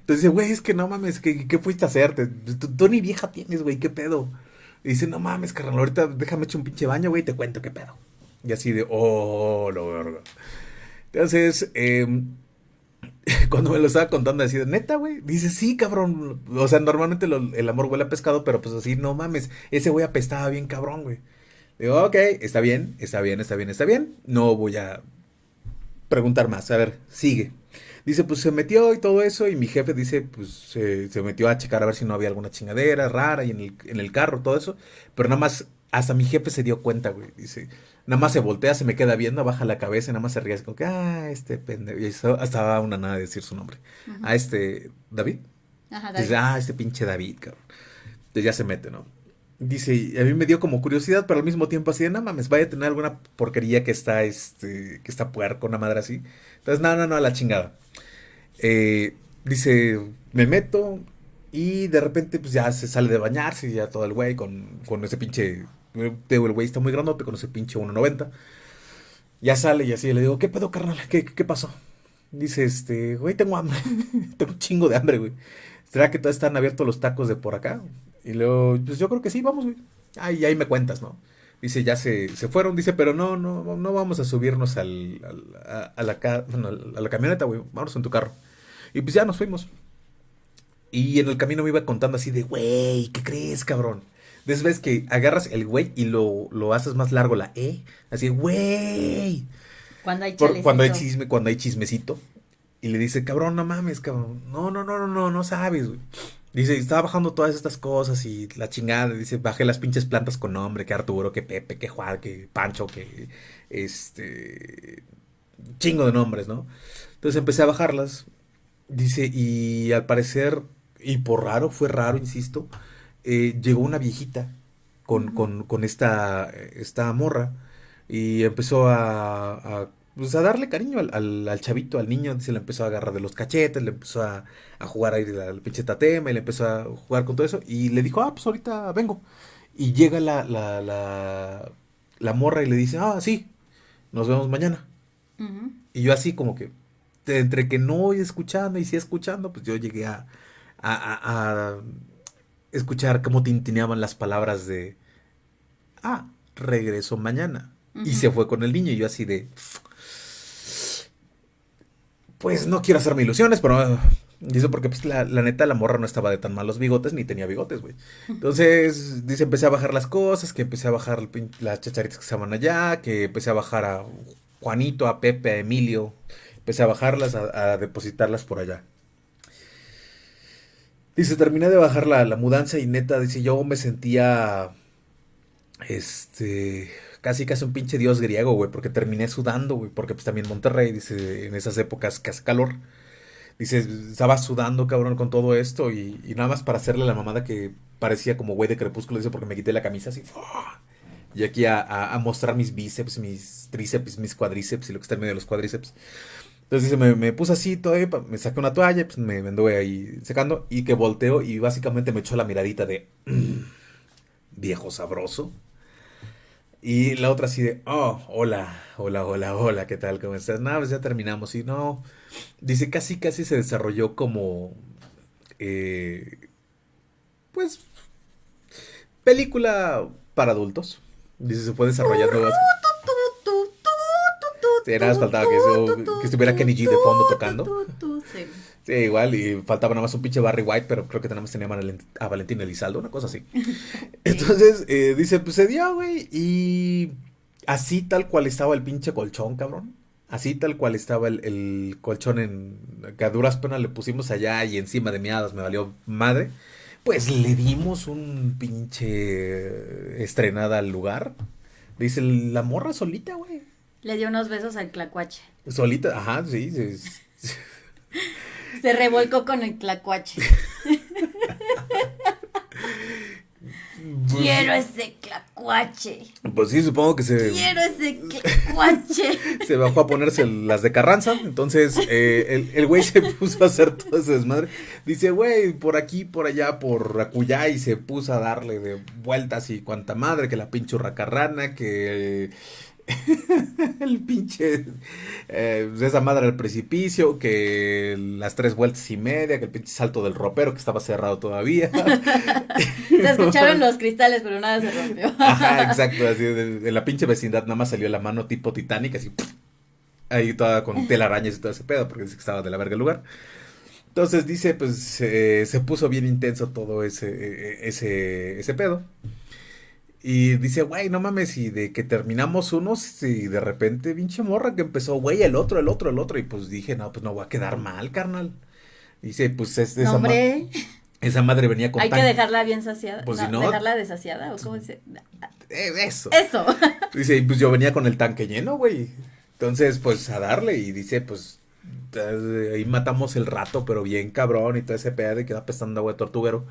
Entonces dice, güey, es que no mames, ¿qué, qué fuiste a hacer? Tú, tú ni vieja tienes, güey, ¿qué pedo? Dice, no mames, carnal, ahorita déjame echar un pinche baño, güey, y te cuento qué pedo. Y así de, oh, lo verga. Entonces, em, cuando me lo estaba contando así de neta, güey, dice, sí, cabrón. O sea, normalmente el amor huele a pescado, pero pues así, no mames, ese güey apestaba bien cabrón, güey. Digo, ok, está bien, está bien, está bien, está bien. No voy a preguntar más. A ver, sigue. Dice, pues se metió y todo eso, y mi jefe dice, pues se se metió a checar a ver si no había alguna chingadera rara y en el, en el carro, todo eso. Pero nada más, hasta mi jefe se dio cuenta, güey. Dice, nada más se voltea, se me queda viendo, baja la cabeza y nada más se ríe, así como que, ah, este pendejo. Y estaba, una nada de decir su nombre. A este, David. Ajá, David. Dice, ah, este pinche David, cabrón. Entonces ya se mete, ¿no? Dice, a mí me dio como curiosidad, pero al mismo tiempo así de, no mames, vaya a tener alguna porquería que está, este, que está puerco, una madre así. Entonces, no, no, no, a la chingada. Eh, dice, me meto y de repente, pues ya se sale de bañarse, ya todo el güey con, con ese pinche, eh, el güey está muy grandote, con ese pinche 1.90. Ya sale y así le digo, ¿qué pedo, carnal? ¿Qué, qué, qué pasó? Dice, este, güey, tengo hambre. tengo un chingo de hambre, güey. ¿Será que todavía están abiertos los tacos de por acá? Y luego, pues yo creo que sí, vamos, güey. Ahí, ahí me cuentas, ¿no? Dice, ya se, se fueron, dice, pero no, no, no vamos a subirnos al, al- a, a la, ca- bueno, a la camioneta, güey. Vamos en tu carro. Y pues ya nos fuimos. Y en el camino me iba contando así de, güey, ¿qué crees, cabrón? De que agarras el güey y lo, lo haces más largo, la E. Así, güey. Cuando hay Por- cuando hay chisme, cuando hay chismecito. Y le dice, cabrón, no mames, cabrón. No, no, no, no, no, no sabes, güey. Dice, estaba bajando todas estas cosas y la chingada. Dice, bajé las pinches plantas con nombre, que Arturo, que Pepe, que Juan, que Pancho, que este. Chingo de nombres, ¿no? Entonces empecé a bajarlas. Dice, y al parecer, y por raro, fue raro, insisto, eh, llegó una viejita con, con, con esta, esta morra y empezó a, a, pues, a darle cariño al, al, al chavito, al niño, se le empezó a agarrar de los cachetes, le empezó a, a jugar ahí al pinche tatema y le empezó a jugar con todo eso y le dijo, ah, pues ahorita vengo. Y llega la, la, la, la morra y le dice, ah, sí, nos vemos mañana. Y yo así como que, entre que no voy escuchando y sí escuchando, pues yo llegué a, a, a- a escuchar cómo tintineaban las palabras de, ah, regreso mañana. Y se fue con el niño y yo así de, pues no quiero hacerme ilusiones, pero... Dice porque pues la, la neta la morra no estaba de tan malos bigotes ni tenía bigotes, güey. Entonces, dice, empecé a bajar las cosas, que empecé a bajar las chacharitas que estaban allá, que empecé a bajar a Juanito, a Pepe, a Emilio. Empecé a bajarlas, a, a depositarlas por allá. Dice, terminé de bajar la, la mudanza y neta, dice, yo me sentía, este, casi casi un pinche dios griego, güey, porque terminé sudando, güey, porque pues también Monterrey, dice, en esas épocas que hace calor. Dice, estaba sudando, cabrón, con todo esto y, nada más para hacerle la mamada que parecía como güey de crepúsculo, dice, porque me quité la camisa así. ¡fua! Y aquí a, a- mostrar mis bíceps, mis tríceps, mis cuadríceps y lo que está en medio de los cuadríceps. Entonces dice, me, puse así todavía, pa- me saqué una toalla, pues me, me ahí secando y que volteo y básicamente me echó la miradita de "Mm, viejo sabroso. Y la otra así de, oh, hola, hola, hola, hola, ¿qué tal? ¿Cómo estás? No, pues ya terminamos. Y no, dice, casi, casi se desarrolló como, eh, pues, película para adultos. Dice, se fue desarrollando. Tu, Sí, nada más faltaba que eso- estuviera tu, Kenny G de fondo tocando. sí. Sí, igual, y faltaba nada más un pinche Barry White, pero creo que nada más tenía a Valen- a Valentín Elizalde, una cosa así. Entonces, eh, dice, pues se dio, güey, y así tal cual estaba el pinche colchón, cabrón. Así tal cual estaba el, el colchón en que a duras penas le pusimos allá y encima de miadas me valió madre. Pues le dimos un pinche estrenada al lugar. Dice, la morra solita, güey. Le dio unos besos al clacuache. Solita, ajá, sí, sí, sí. Se revolcó con el tlacuache. Quiero ese tlacuache. Pues sí, supongo que se. Quiero ese tlacuache. Se bajó a ponerse las de Carranza. Entonces, eh, el, el güey se puso a hacer todo ese desmadre. Dice, güey, por aquí, por allá, por Acuyá. Y se puso a darle de vueltas y cuanta madre, que la pinche hurracarrana, que. el pinche eh, esa madre al precipicio, que las tres vueltas y media, que el pinche salto del ropero que estaba cerrado todavía. se escucharon los cristales, pero nada se rompió. Ajá, exacto, así de, la pinche vecindad nada más salió la mano tipo Titanic, así ahí toda con telarañas y todo ese pedo, porque dice que estaba de la verga el lugar. Entonces dice, pues eh, se puso bien intenso todo ese, e, e, ese, ese pedo. Y dice, güey, no mames, y de que terminamos unos, y de repente, pinche morra que empezó, güey, el otro, el otro, el otro. Y pues dije, no, pues no voy a quedar mal, carnal. Dice, pues es esa madre. Esa madre venía con Hay que dejarla bien saciada. Pues no, si no. Dejarla desasiada, o cómo dice. Eh, eso. Eso. Dice, pues yo venía con el tanque lleno, güey. Entonces, pues a darle. Y dice, pues ahí matamos el rato, pero bien cabrón y todo ese pedo y queda pestando agua de tortuguero.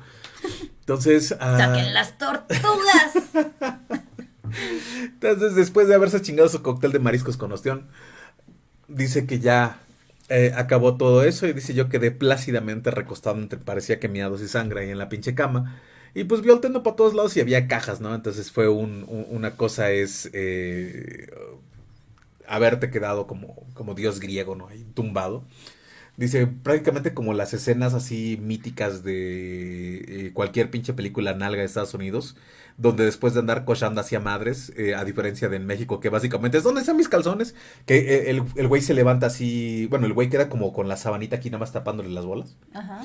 Entonces. Ah, ¡Saquen las tortugas! Entonces, después de haberse chingado su cóctel de mariscos con ostión, dice que ya eh, acabó todo eso y dice yo quedé plácidamente recostado entre parecía que miados y sangre ahí en la pinche cama. Y pues vio el tendo para todos lados y había cajas, ¿no? Entonces fue un, una cosa es eh, haberte quedado como, como dios griego, ¿no? Ahí tumbado. Dice, prácticamente como las escenas así míticas de eh, cualquier pinche película nalga de Estados Unidos, donde después de andar cochando hacia madres, eh, a diferencia de en México, que básicamente es ¿dónde están mis calzones? Que eh, el, el güey se levanta así, bueno, el güey queda como con la sabanita aquí nada más tapándole las bolas. Ajá.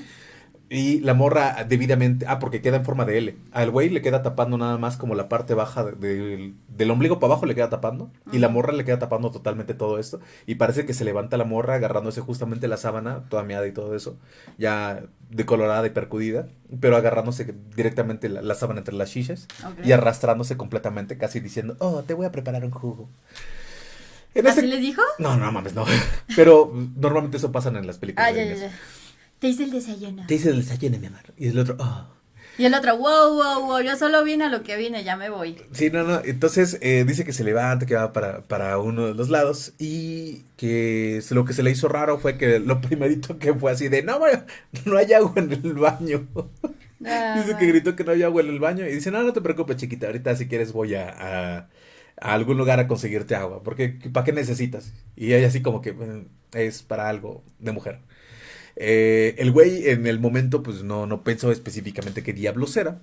Y la morra debidamente, ah, porque queda en forma de L. Al güey le queda tapando nada más como la parte baja del ombligo para abajo le queda tapando. Y la morra le queda tapando totalmente todo esto. Y parece que se levanta la morra agarrándose justamente la sábana, toda miada y todo eso. Ya decolorada y percudida. Pero agarrándose directamente la, sábana entre las chiches. Y arrastrándose completamente, casi diciendo, oh, te voy a preparar un jugo. ¿Así le dijo? No, no mames, no. Pero normalmente eso pasa en las películas. Ah, ya, ya, ya. Te hice el desayuno. Te hice el desayuno, mi amor. Y el otro, oh. Y el otro, wow, wow, wow, yo solo vine a lo que vine, ya me voy. Sí, no, no. Entonces eh, dice que se levanta, que va para, para uno de los lados y que lo que se le hizo raro fue que lo primerito que fue así de, no, no hay agua en el baño. Ah, dice que gritó que no había agua en el baño y dice, no, no te preocupes, chiquita, ahorita si quieres voy a, a, a algún lugar a conseguirte agua, porque ¿para qué necesitas? Y ella así como que mm, es para algo de mujer. Eh, el güey en el momento pues no, no pensó específicamente qué diablos era.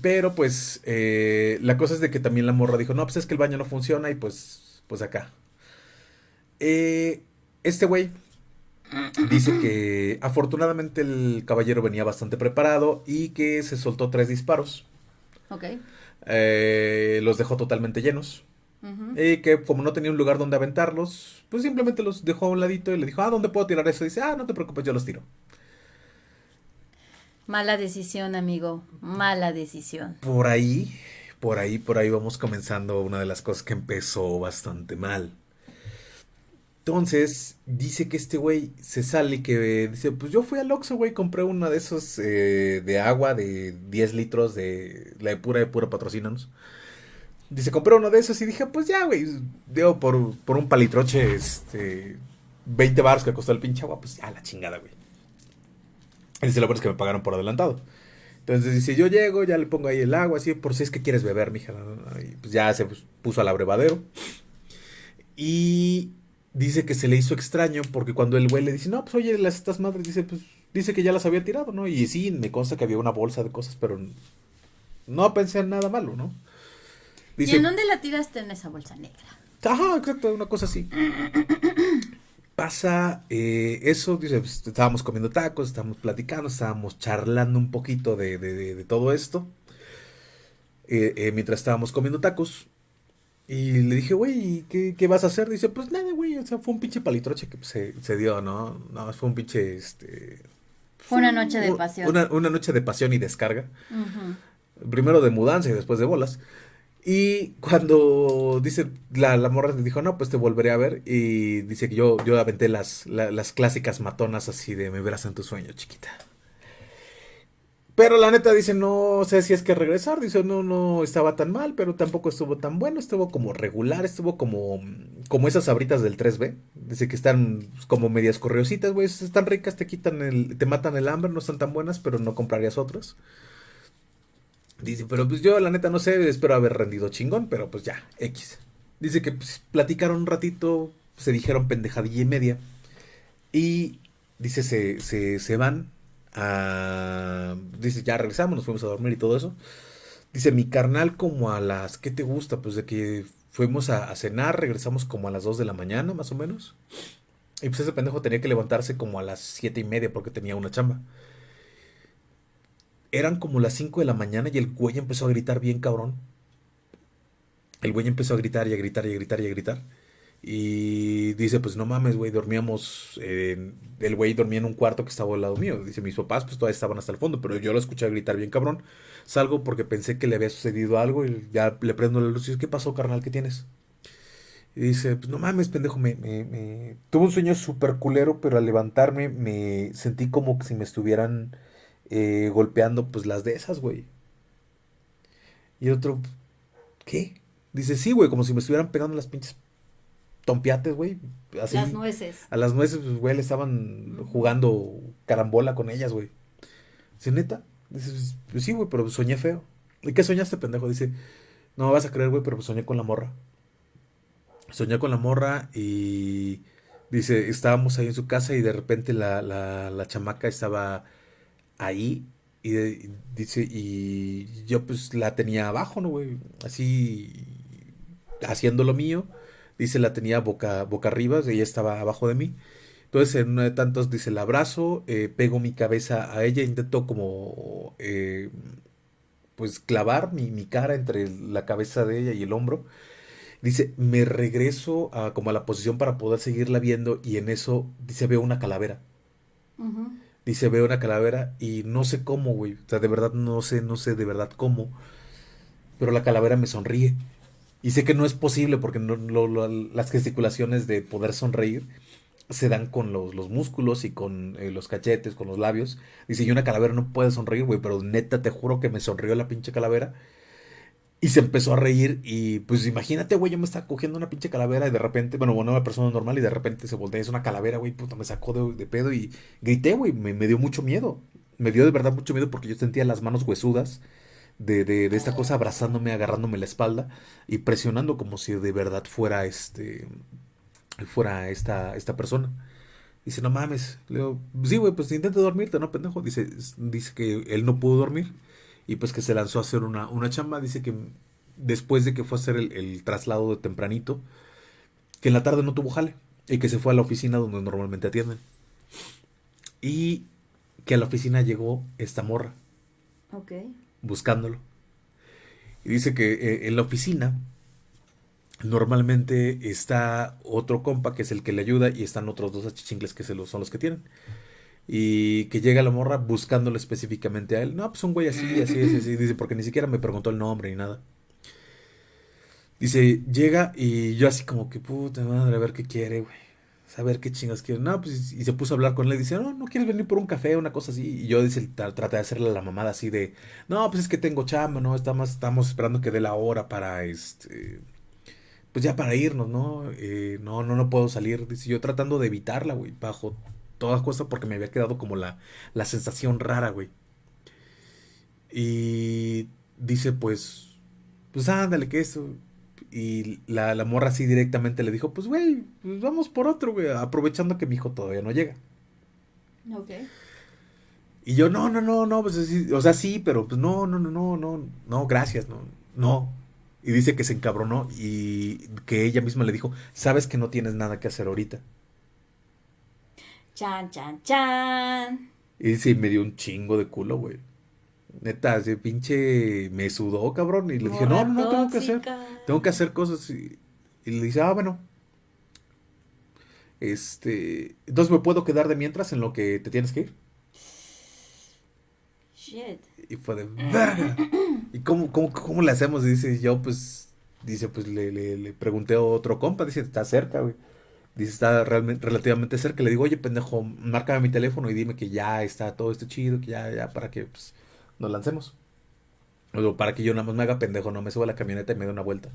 Pero pues eh, la cosa es de que también la morra dijo, no, pues es que el baño no funciona y pues, pues acá. Eh, este güey dice que afortunadamente el caballero venía bastante preparado y que se soltó tres disparos. Ok. los dejó totalmente llenos. Y que como no tenía un lugar donde aventarlos, pues simplemente los dejó a un ladito y le dijo, ah, ¿dónde puedo tirar eso? Y dice, ah, no te preocupes, yo los tiro. Mala decisión, amigo, mala decisión. Por ahí, por ahí, por ahí vamos comenzando una de las cosas que empezó bastante mal. Entonces, dice que este güey se sale y que dice, pues yo fui al Oxxo, güey, compré una de esos eh, de agua de 10 litros de la de pura de pura patrocínanos. Dice, compré uno de esos y dije, pues ya, güey, dio por, por un palitroche, este, 20 baros que costó el pinche agua, pues ya, la chingada, güey. Dice, lo bueno es que me pagaron por adelantado. Entonces dice, yo llego, ya le pongo ahí el agua, así, por si es que quieres beber, mija. Y pues ya se puso al abrevadero. Y dice que se le hizo extraño porque cuando el güey le dice, no, pues oye, las, estas madres, dice, pues, dice que ya las había tirado, ¿no? Y sí, me consta que había una bolsa de cosas, pero no pensé en nada malo, ¿no? ¿Y en dónde la tiraste en esa bolsa negra? Ajá, exacto, una cosa así. Pasa eh, eso, dice, pues, estábamos comiendo tacos, estábamos platicando, estábamos charlando un poquito de, todo esto. Eh, eh, mientras estábamos comiendo tacos. Y le dije, güey, ¿qué, ¿qué, vas a hacer? Dice, pues nada, güey, o sea, fue un pinche palitroche que se, se dio, ¿no? No, fue un pinche, este... Fue una noche de pasión. Una, noche de pasión y descarga. Primero de mudanza y después de bolas. Y cuando dice, la, la morra dijo, no, pues te volveré a ver. Y dice que yo, yo aventé las, la- las clásicas matonas así de me verás en tu sueño, chiquita. Pero la neta dice, no sé si es que regresar. Dice, no, no estaba tan mal, pero tampoco estuvo tan bueno. Estuvo como regular, estuvo como, como esas sabritas del 3B. Dice que están como medias correositas, güey. Están ricas, te quitan el, te matan el hambre, no están tan buenas, pero no comprarías otras. Dice, pero pues yo la neta no sé, espero haber rendido chingón, pero pues ya, X. Dice que pues, platicaron un ratito, se dijeron pendejadilla y media. Y dice, se, se, se van a... Dice, ya regresamos, nos fuimos a dormir y todo eso. Dice, mi carnal como a las... ¿Qué te gusta? Pues de que fuimos a, a cenar, regresamos como a las 2 de la mañana, más o menos. Y pues ese pendejo tenía que levantarse como a las siete y media porque tenía una chamba. Eran como las 5 de la mañana y el güey empezó a gritar bien cabrón. El güey empezó a gritar y a gritar y a gritar y a gritar. Y dice, pues no mames, güey, dormíamos, el güey dormía en un cuarto que estaba al lado mío. Dice, mis papás pues todavía estaban hasta el fondo, pero yo lo escuché gritar bien cabrón. Salgo porque pensé que le había sucedido algo y ya le prendo la luz y dice, ¿qué pasó, carnal? ¿Qué tienes? Y dice, pues no mames, pendejo, me, me, me... Tuve un sueño súper culero, pero al levantarme me sentí como que si me estuvieran eh, golpeando pues las de esas, güey. Y otro, ¿qué? Dice, sí, güey, como si me estuvieran pegando las pinches tompiates, güey. Así. Las nueces. A las nueces, pues, güey, le estaban jugando carambola con ellas, güey. Dice, neta. Dice, pues sí, güey, pero soñé feo. ¿Y qué soñaste, pendejo? Dice, no me vas a creer, güey, pero pues soñé con la morra. Soñé con la morra y dice, estábamos ahí en su casa y de repente la, la, la chamaca estaba ahí y, dice, y yo pues la tenía abajo, ¿no, güey? Así haciendo lo mío. Dice, la tenía boca, boca arriba, ella estaba abajo de mí. Entonces, en uno de tantos, dice, la abrazo, eh, pego mi cabeza a ella, intento como, eh, pues, clavar mi, mi cara entre la cabeza de ella y el hombro. Dice, me regreso a, como a la posición para poder seguirla viendo y en eso, dice, veo una calavera. Ujú. Dice, veo una calavera y no sé cómo, güey. O sea, de verdad no sé, no sé de verdad cómo. Pero la calavera me sonríe. Y sé que no es posible porque no- lo- lo- las gesticulaciones de poder sonreír se dan con los, los músculos y con eh, los cachetes, con los labios. Dice, y una calavera no puede sonreír, güey, pero neta te juro que me sonrió la pinche calavera. Y se empezó a reír y pues imagínate, güey, yo me estaba cogiendo una pinche calavera y de repente, bueno, bueno, una persona normal y de repente se voltea, es una calavera, güey, puta, me sacó de, de pedo y grité, güey, me, me dio mucho miedo. Me dio de verdad mucho miedo porque yo sentía las manos huesudas de, de, de esta cosa abrazándome, agarrándome la espalda y presionando como si de verdad fuera este, fuera esta, esta persona. Dice, no mames. Le digo, sí, güey, pues intenta dormirte, ¿no, pendejo? Dice, dice que él no pudo dormir y pues que se lanzó a hacer una, una chamba. Dice que después de que fue a hacer el, el traslado de tempranito, que en la tarde no tuvo jale y que se fue a la oficina donde normalmente atienden. Y que a la oficina llegó esta morra Ok. buscándolo. Y dice que eh, en la oficina normalmente está otro compa que es el que le ayuda y están otros dos achichincles que se los, son los que tienen. Y que llega la morra buscándolo específicamente a él. No, pues un güey así, así, así, así. Dice, porque ni siquiera me preguntó el nombre ni nada. Dice, llega y yo así como que, puta madre, a ver qué quiere, güey. Saber qué chingas quiere. No, pues, y se puso a hablar con él. Dice, no, no quieres venir por un café, una cosa así. Y yo, dice, tra- traté de hacerle la mamada así de, no, pues es que tengo chamba, ¿no? Estamos, estamos esperando que dé la hora para, este, pues ya para irnos, ¿no? Eh, no, no, no puedo salir. Dice, yo tratando de evitarla, güey, bajo todas cosas porque me había quedado como la, la sensación rara, güey. Y dice, pues, pues ándale, que eso. Y la, la morra así directamente le dijo, pues, güey, pues vamos por otro, güey, aprovechando que mi hijo todavía no llega. Ok. Y yo, no, no, no, no, pues sí, o sea, sí, pero pues no, no, no, no, no, no, gracias, no, no. Y dice que se encabronó y que ella misma le dijo, sabes que no tienes nada que hacer ahorita. Chan, chan, chan. Y y me dio un chingo de culo, güey. Neta, ese pinche me sudó, cabrón. Y le dije, no, no, no, tengo que hacer, tengo que hacer cosas. Y, y le dice, ah, bueno. Este, entonces me puedo quedar de mientras en lo que te tienes que ir. Shit. Y fue de verga. ¿Y cómo, cómo, cómo le hacemos? dice yo, pues, dice, pues le, le, le pregunté a otro compa, dice, está cerca, güey. Dice, está realmente, relativamente cerca. Le digo, oye, pendejo, márcame mi teléfono y dime que ya está todo esto chido, que ya, ya, para que pues, nos lancemos. O para que yo nada más me haga pendejo, no me suba a la camioneta y me dé una vuelta.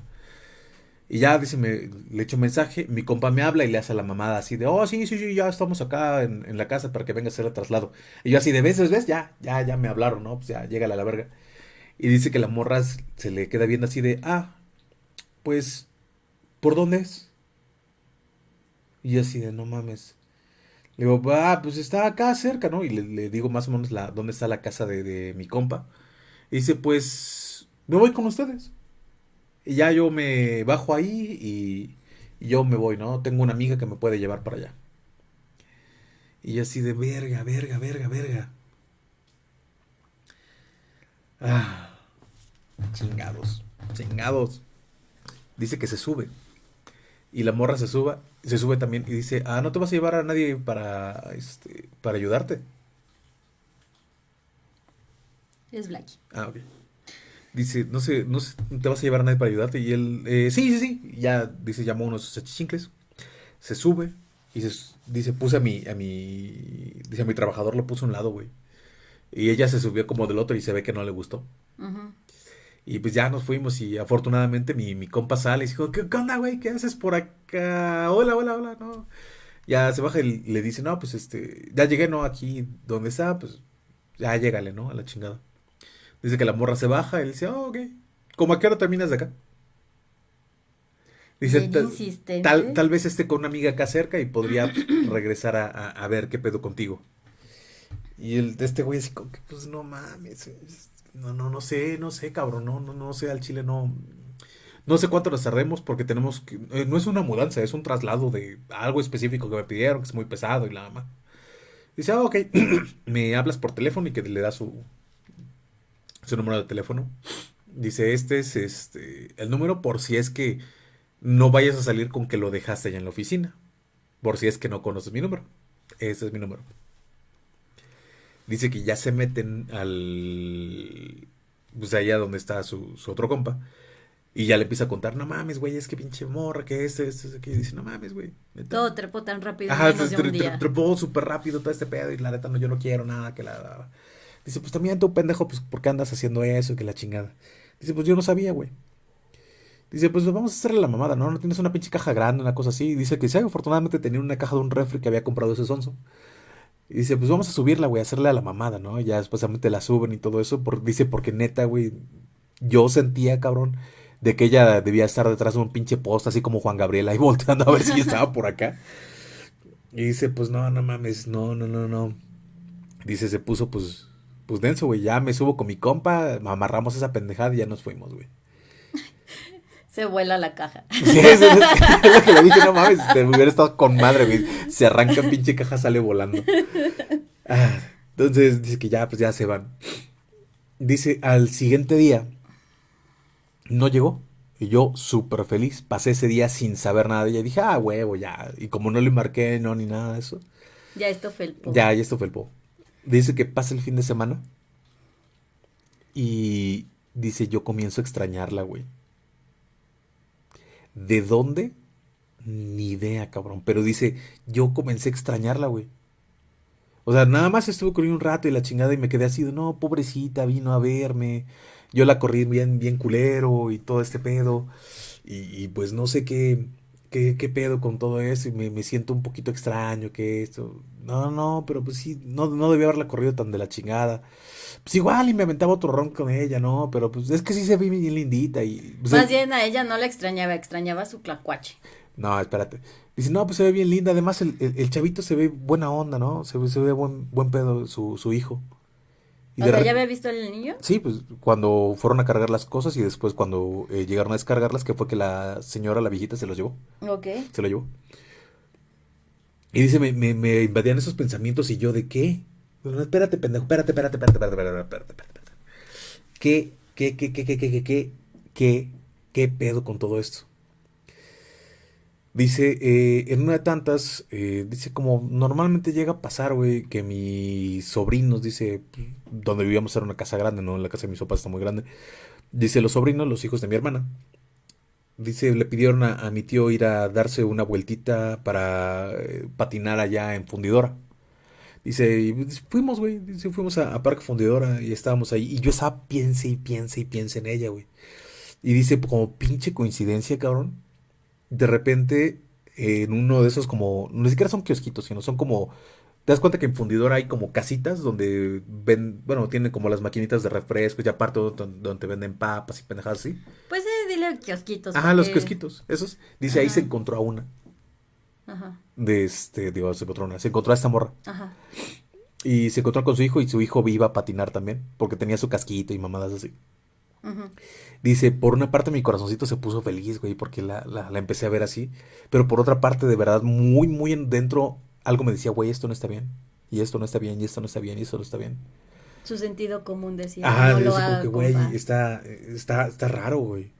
Y ya, dice, me, le echo mensaje, mi compa me habla y le hace la mamada así de, oh, sí, sí, sí, ya estamos acá en, la casa para que venga a hacer el traslado. Y yo así de veces, ¿ves? Ya, ya, ya me hablaron, ¿no? Pues ya, llégale a la verga. Y dice que la morra se le queda viendo así de, ah, pues, ¿por dónde es? Y así de, no mames. Le digo, ah, pues está acá cerca, ¿no? Y le, digo más o menos la, dónde está la casa de, de, mi compa. Y dice, pues, me voy con ustedes. Y ya yo me bajo ahí y, yo me voy, ¿no? Tengo una amiga que me puede llevar para allá. Y así de, verga, verga, verga, verga. Ah, chingados, chingados. Dice que se sube. Y la morra se suba se sube también y dice, ah, no te vas a llevar a nadie para, este, para ayudarte. Es Blacky. Ah, ok. Dice, no sé, no sé, te vas a llevar a nadie para ayudarte. Y él, eh, sí, sí, sí. Ya, dice, llamó a unos achichincles. Se sube y se, dice, puse a mi, a mi, dice, a mi trabajador lo puso a un lado, güey. Y ella se subió como del otro y se ve que no le gustó. Uh y pues ya nos fuimos y afortunadamente mi, mi compa sale y dijo, ¿qué, onda, güey? ¿Qué haces por acá? Hola, hola, hola, no. Ya se baja y le dice, no, pues este, ya llegué, ¿no? Aquí donde está, pues ya llégale, ¿no? A la chingada. Dice que la morra se baja él dice, oh, ok. ¿Cómo a qué hora terminas de acá? Dice, tal, tal, vez esté con una amiga acá cerca y podría regresar a, a, a ver qué pedo contigo. Y el, este güey así pues no mames, no, no, no sé, no sé, cabrón, no, no, no sé, al Chile no. No sé cuánto nos tardemos porque tenemos que. Eh, no es una mudanza, es un traslado de algo específico que me pidieron, que es muy pesado y nada más. Dice, ah, ok, me hablas por teléfono y que le da su, su número de teléfono. Dice, este es este el número por si es que no vayas a salir con que lo dejaste allá en la oficina. Por si es que no conoces mi número. Ese es mi número dice que ya se meten al. Pues allá donde está su, su otro compa. Y ya le empieza a contar, no mames, güey, es que pinche morra, que este, este, este, que dice, no mames, güey. Todo trepó tan rápido. Ajá, trepó súper rápido todo este pedo y la neta no, yo no quiero nada que la... Dice, pues también tú, pendejo, pues, ¿por qué andas haciendo eso? Que la chingada. Dice, pues yo no sabía, güey. Dice, pues vamos a hacerle la mamada, ¿no? No tienes una pinche caja grande, una cosa así. Dice que sí, afortunadamente tenía una caja de un refri que había comprado ese sonso. Y dice, pues vamos a subirla, güey, a hacerle a la mamada, ¿no? Ya después la suben y todo eso. Por, dice, porque neta, güey, yo sentía, cabrón, de que ella debía estar detrás de un pinche post, así como Juan Gabriel, ahí volteando a ver si estaba por acá. Y dice, pues no, no mames, no, no, no, no. Dice, se puso, pues, pues denso, güey, ya me subo con mi compa, amarramos esa pendejada y ya nos fuimos, güey se vuela la caja. Sí, es, es, lo que le dije, no mames, te hubiera estado con madre, güey. Se arranca pinche caja, sale volando. Ah, entonces dice que ya, pues ya se van. Dice, al siguiente día, no llegó. Y yo, súper feliz, pasé ese día sin saber nada de ella. Dije, ah, huevo, ya. Y como no le marqué, no, ni nada de eso. Ya esto fue el po. Ya, ya esto fue el po. Dice que pasa el fin de semana. Y dice, yo comienzo a extrañarla, güey. ¿De dónde? Ni idea, cabrón. Pero dice, yo comencé a extrañarla, güey. O sea, nada más estuve con un rato y la chingada y me quedé así, no, pobrecita, vino a verme. Yo la corrí bien, bien culero y todo este pedo. Y, pues no sé qué, qué, pedo con todo eso y me, me, siento un poquito extraño que esto. No, no, pero pues sí, no, no debía haberla corrido tan de la chingada pues igual y me aventaba otro ron con ella, ¿no? Pero pues es que sí se ve bien lindita y... Pues, Más bien a ella no la extrañaba, extrañaba su clacuache. No, espérate. Dice, no, pues se ve bien linda. Además, el, el, chavito se ve buena onda, ¿no? Se, se ve buen, buen pedo su, su hijo. Y o sea, ¿ya había visto el niño? Sí, pues cuando fueron a cargar las cosas y después cuando eh, llegaron a descargarlas, que fue que la señora, la viejita, se los llevó. Ok. Se lo llevó. Y dice, me, me, me invadían esos pensamientos y yo, ¿de qué? No, espérate, pendejo, espérate, espérate, espérate, espérate, espérate, espérate, espérate. ¿Qué, qué, qué, qué, qué, qué, qué, qué, qué pedo con todo esto? Dice, eh, en una de tantas, eh, dice como normalmente llega a pasar, güey, que mis sobrinos, dice, donde vivíamos era una casa grande, ¿no? La casa de mis papás está muy grande. Dice, los sobrinos, los hijos de mi hermana. Dice, le pidieron a, mi tío ir a darse una vueltita para eh, patinar allá en Fundidora. Dice, y fuimos, güey, dice, fuimos a, a, Parque Fundidora y estábamos ahí. Y yo estaba, piense y piense y piense en ella, güey. Y dice, como pinche coincidencia, cabrón de repente en uno de esos como, ni siquiera son kiosquitos, sino son como, te das cuenta que en fundidora hay como casitas donde ven, bueno, tienen como las maquinitas de refrescos y aparte donde, te venden papas y pendejadas así. Pues sí, dile kiosquitos. Ajá, los kiosquitos, esos. Dice, ahí se encontró a una. Ajá. De este, digo, se encontró una, se encontró a esta morra. Ajá. Y se encontró con su hijo y su hijo iba a patinar también, porque tenía su casquito y mamadas así. Dice, por una parte mi corazoncito se puso feliz, güey, porque la, la, empecé a ver así. Pero por otra parte, de verdad, muy, muy dentro, algo me decía, güey, esto no está bien. Y esto no está bien, y esto no está bien, y esto no está bien. Su sentido común decía. Ah, no lo que, güey, está, está, está raro, güey.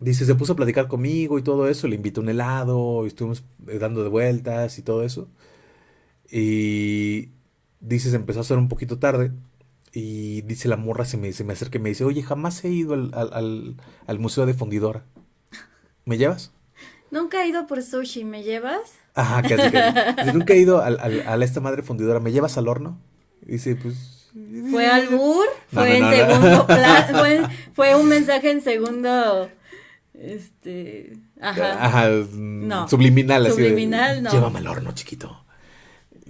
Dice, se puso a platicar conmigo y todo eso, le invité un helado, y estuvimos eh, dando de vueltas y todo eso. Y dice, se empezó a hacer un poquito tarde. Y dice la morra, se me, se me acerca y me dice, oye, jamás he ido al, Museo de Fundidora. ¿Me llevas? Nunca he ido por sushi, ¿me llevas? Ajá, casi, que Nunca he ido al, a esta madre fundidora, ¿me llevas al horno? dice, pues... ¿Fue albur? ¿Fue en segundo ¿Fue, ¿Fue un mensaje en segundo... Este... Ajá. Ajá, no. Subliminal, así Subliminal, no. Llévame al horno, chiquito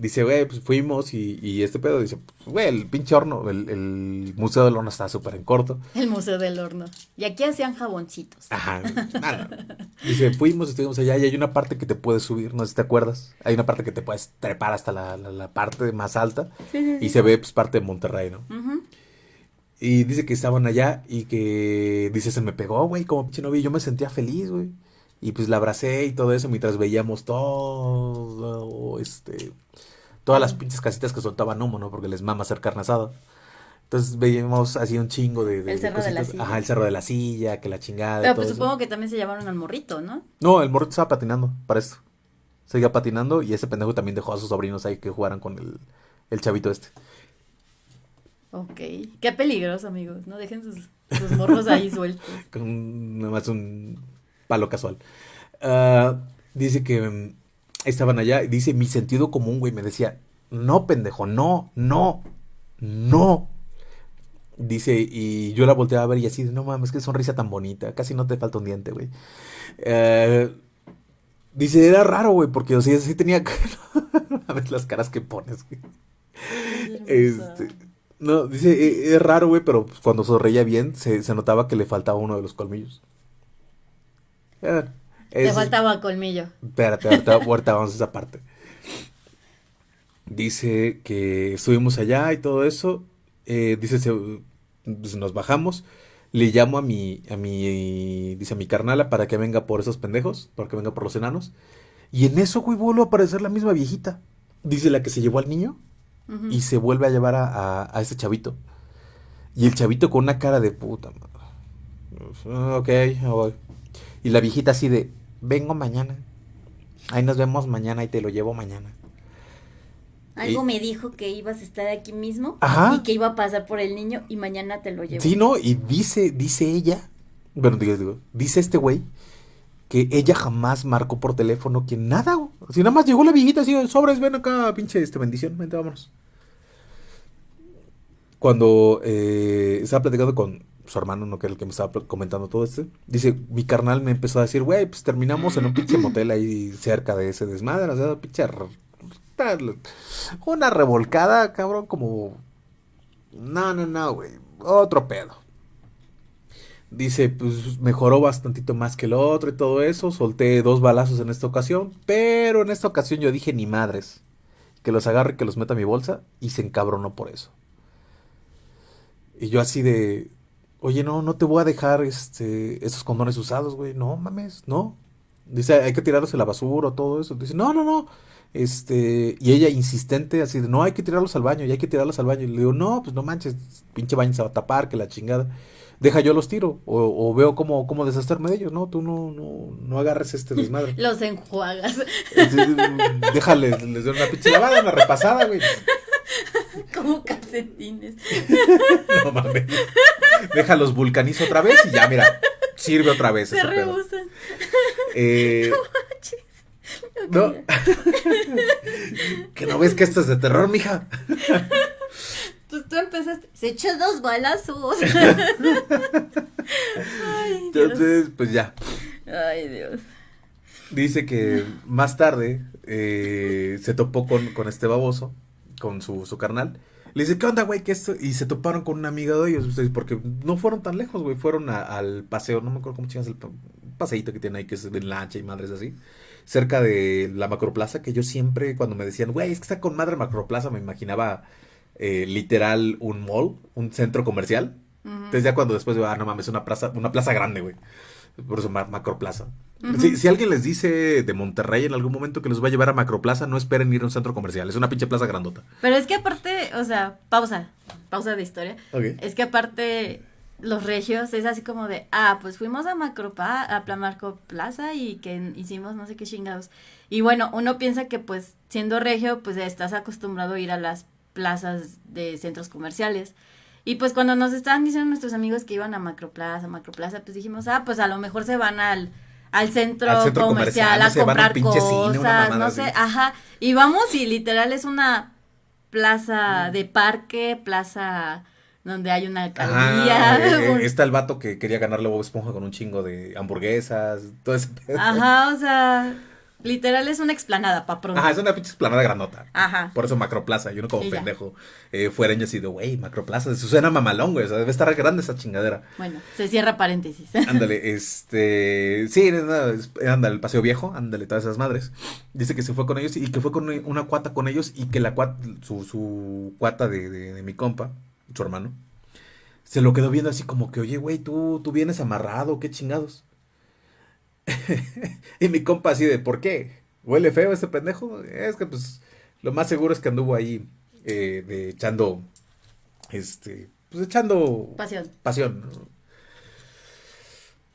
dice, güey, pues fuimos y, y este pedo dice, güey, el pinche horno, el, el Museo del Horno está súper en corto. El Museo del Horno. Y aquí hacían jaboncitos. Ajá, nada. Dice, fuimos, estuvimos allá y hay una parte que te puedes subir, no sé si te acuerdas. Hay una parte que te puedes trepar hasta la, la, parte más alta y se ve pues parte de Monterrey, ¿no? Y dice que estaban allá y que, dice, se me pegó, güey, como pinche novio. Yo me sentía feliz, güey. Y pues la abracé y todo eso mientras veíamos todo, este, todas las pinches casitas que soltaban humo, ¿no? Porque les mama hacer carne asada. Entonces veíamos así un chingo de, el cerro de la silla. Ajá, el cerro de la silla, que la chingada. Pero pues supongo que también se llevaron al morrito, ¿no? No, el morrito estaba patinando para esto. Seguía patinando y ese pendejo también dejó a sus sobrinos ahí que jugaran con el, el chavito este. Ok. Qué peligroso, amigos. No dejen sus, sus morros ahí sueltos. con nada más un palo casual. Ah, dice que mm, estaban allá dice, mi sentido común, güey, me decía, no, pendejo, no, no, no. Dice, y yo la volteaba a ver y así, no mames, qué sonrisa tan bonita, casi no te falta un diente, güey. Eh, dice, era raro, güey, porque o sea, sí tenía... a ver las caras que pones, güey. Este, no, dice, e, es raro, güey, pero cuando sonreía bien se, se, notaba que le faltaba uno de los colmillos. Te faltaba colmillo. Espérate, ahorita, vamos a esa parte. Dice que estuvimos allá y todo eso. Eh, dice, pues, nos bajamos. Le llamo a mi, a mi, dice a mi carnala para que venga por esos pendejos, para que venga por los enanos. Y en eso, güey, vuelve a aparecer la misma viejita. Dice la que se llevó al niño y se vuelve a llevar a, a, ese chavito. Y el chavito con una cara de puta. Ok, voy. Y la viejita así de, vengo mañana. Ahí nos vemos mañana y te lo llevo mañana. Algo me dijo que ibas a estar aquí mismo y que iba a pasar por el niño y mañana te lo llevo. Sí, no, y dice, dice ella, bueno, digo, dice este güey que ella jamás marcó por teléfono que nada, Si nada más llegó la viejita así, sobres, ven acá, pinche este bendición, vente, vámonos. Cuando eh, estaba platicando con, su hermano, no que era el que me estaba comentando todo esto, dice, mi carnal me empezó a decir, güey, pues terminamos en un pinche motel ahí cerca de ese desmadre, o sea, pinche... Una revolcada, cabrón, como... No, no, no, güey, otro pedo. Dice, pues mejoró bastantito más que el otro y todo eso. Solté dos balazos en esta ocasión. Pero en esta ocasión yo dije, ni madres. Que los agarre, que los meta a mi bolsa. Y se encabronó por eso. Y yo así de, oye, no, no te voy a dejar este, esos condones usados, güey. No mames, no. Dice, hay que tirarlos en la basura o todo eso. Dice, no, no, no. Este, y ella insistente, así de, no, hay que tirarlos al baño, y hay que tirarlos al baño. Y le digo, no, pues no manches, pinche baño se va a tapar, que la chingada. deja yo los tiro o, veo cómo, cómo deshacerme de ellos, ¿no? Tú no, no, no agarres este desmadre. los enjuagas. Déjale, les doy una pinche lavada, una repasada, güey. Como calcetines. no mames. Déjalos vulcanizo otra vez y ya, mira, sirve otra vez. Se rehusan. Eh, no. que no ves que esto es de terror, mija. Pues tú empezaste, se echó dos balazos. Entonces, pues ya. Ay, Dios. Dice que más tarde eh, se topó con, con este baboso, con su, su carnal. Le dice, ¿qué onda, güey? ¿Qué esto? Y se toparon con una amiga de ellos, porque no fueron tan lejos, güey. Fueron al paseo, no me acuerdo cómo chingas el paseíto que tiene ahí, que es en lancha y madres así cerca de la Macroplaza, que yo siempre cuando me decían, güey, es que está con madre Macroplaza, me imaginaba eh, literal un mall, un centro comercial. Entonces ya cuando después ah, no mames, una plaza, una plaza grande, güey. Por eso Macroplaza. si, si, alguien les dice de Monterrey en algún momento que les va a llevar a Macroplaza, no esperen ir a un centro comercial. Es una pinche plaza grandota. Pero es que aparte, o sea, pausa, pausa de historia. Es que aparte los regios es así como de, ah, pues fuimos a Macropa, a Marco Plaza y que hicimos no sé qué chingados. Y bueno, uno piensa que pues siendo regio, pues estás acostumbrado a ir a las plazas de centros comerciales. Y pues cuando nos estaban diciendo nuestros amigos que iban a Macroplaza, Macroplaza, pues dijimos, ah, pues a lo mejor se van al, al centro, comercial, a comprar cosas, no sé, ajá. Y vamos y literal es una plaza mm. de parque, plaza donde hay una alcaldía. Eh, eh, está el vato que quería ganarle Bob Esponja con un chingo de hamburguesas, todo ese Ajá, o sea, literal es una explanada, pa' pronto. Ajá, es una pinche explanada granota. Ajá. Por eso Macroplaza, yo no como pendejo eh, fuera y así de, güey, Macroplaza, eso suena mamalón, güey, o sea, debe estar grande esa chingadera. Bueno, se cierra paréntesis. Ándale, este, sí, ándale, el Paseo Viejo, ándale, todas esas madres. Dice que se fue con ellos y que fue con una cuata con ellos y que la cuata, su, su cuata de, de mi compa, su hermano, se lo quedó viendo así como que, oye, güey, tú, tú vienes amarrado, qué chingados. y mi compa así de, ¿por qué? ¿Huele feo ese pendejo? Es que pues lo más seguro es que anduvo ahí eh, de echando, este, pues echando... Pasión. Pasión.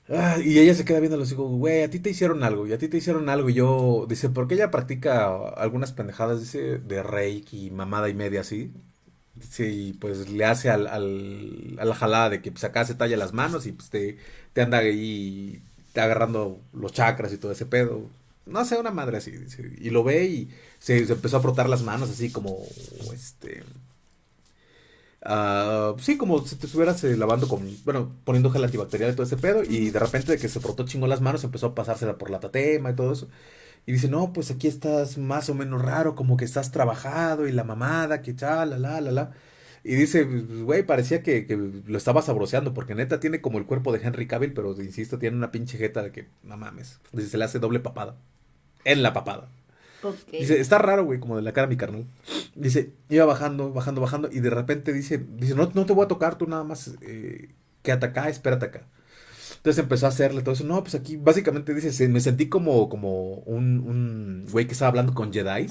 Ah, y ella se queda viendo los hijos, güey, a ti te hicieron algo, y a ti te hicieron algo, y yo, dice, porque ella practica algunas pendejadas, dice, de reiki, mamada y media así, Sí, pues le hace al, al, a la jalada de que pues acá se talla las manos y pues te, te anda ahí agarrando los chakras y todo ese pedo. No sé, una madre así. Y lo ve y se, empezó a frotar las manos así como, este... Uh, sí, como si te estuvieras eh, lavando con, bueno, poniendo gel antibacterial y todo ese pedo. Y de repente de que se frotó chingo las manos, empezó a pasársela por la tatema y todo eso. Y dice, no, pues aquí estás más o menos raro, como que estás trabajado y la mamada, que tal, la, la, la, la. Y dice, güey, parecía que, lo estaba sabroseando, porque neta tiene como el cuerpo de Henry Cavill, pero insisto, tiene una pinche jeta de que, no mames. Dice, se le hace doble papada. En la papada. Dice, está raro, güey, como de la cara mi carnal. Dice, iba bajando, bajando, bajando, y de repente dice, dice, no, no te voy a tocar, tú nada más eh, quédate acá, espérate acá. Entonces empezó a hacerle todo eso. No, pues aquí básicamente dice, me sentí como, como un, un güey que estaba hablando con Jedi.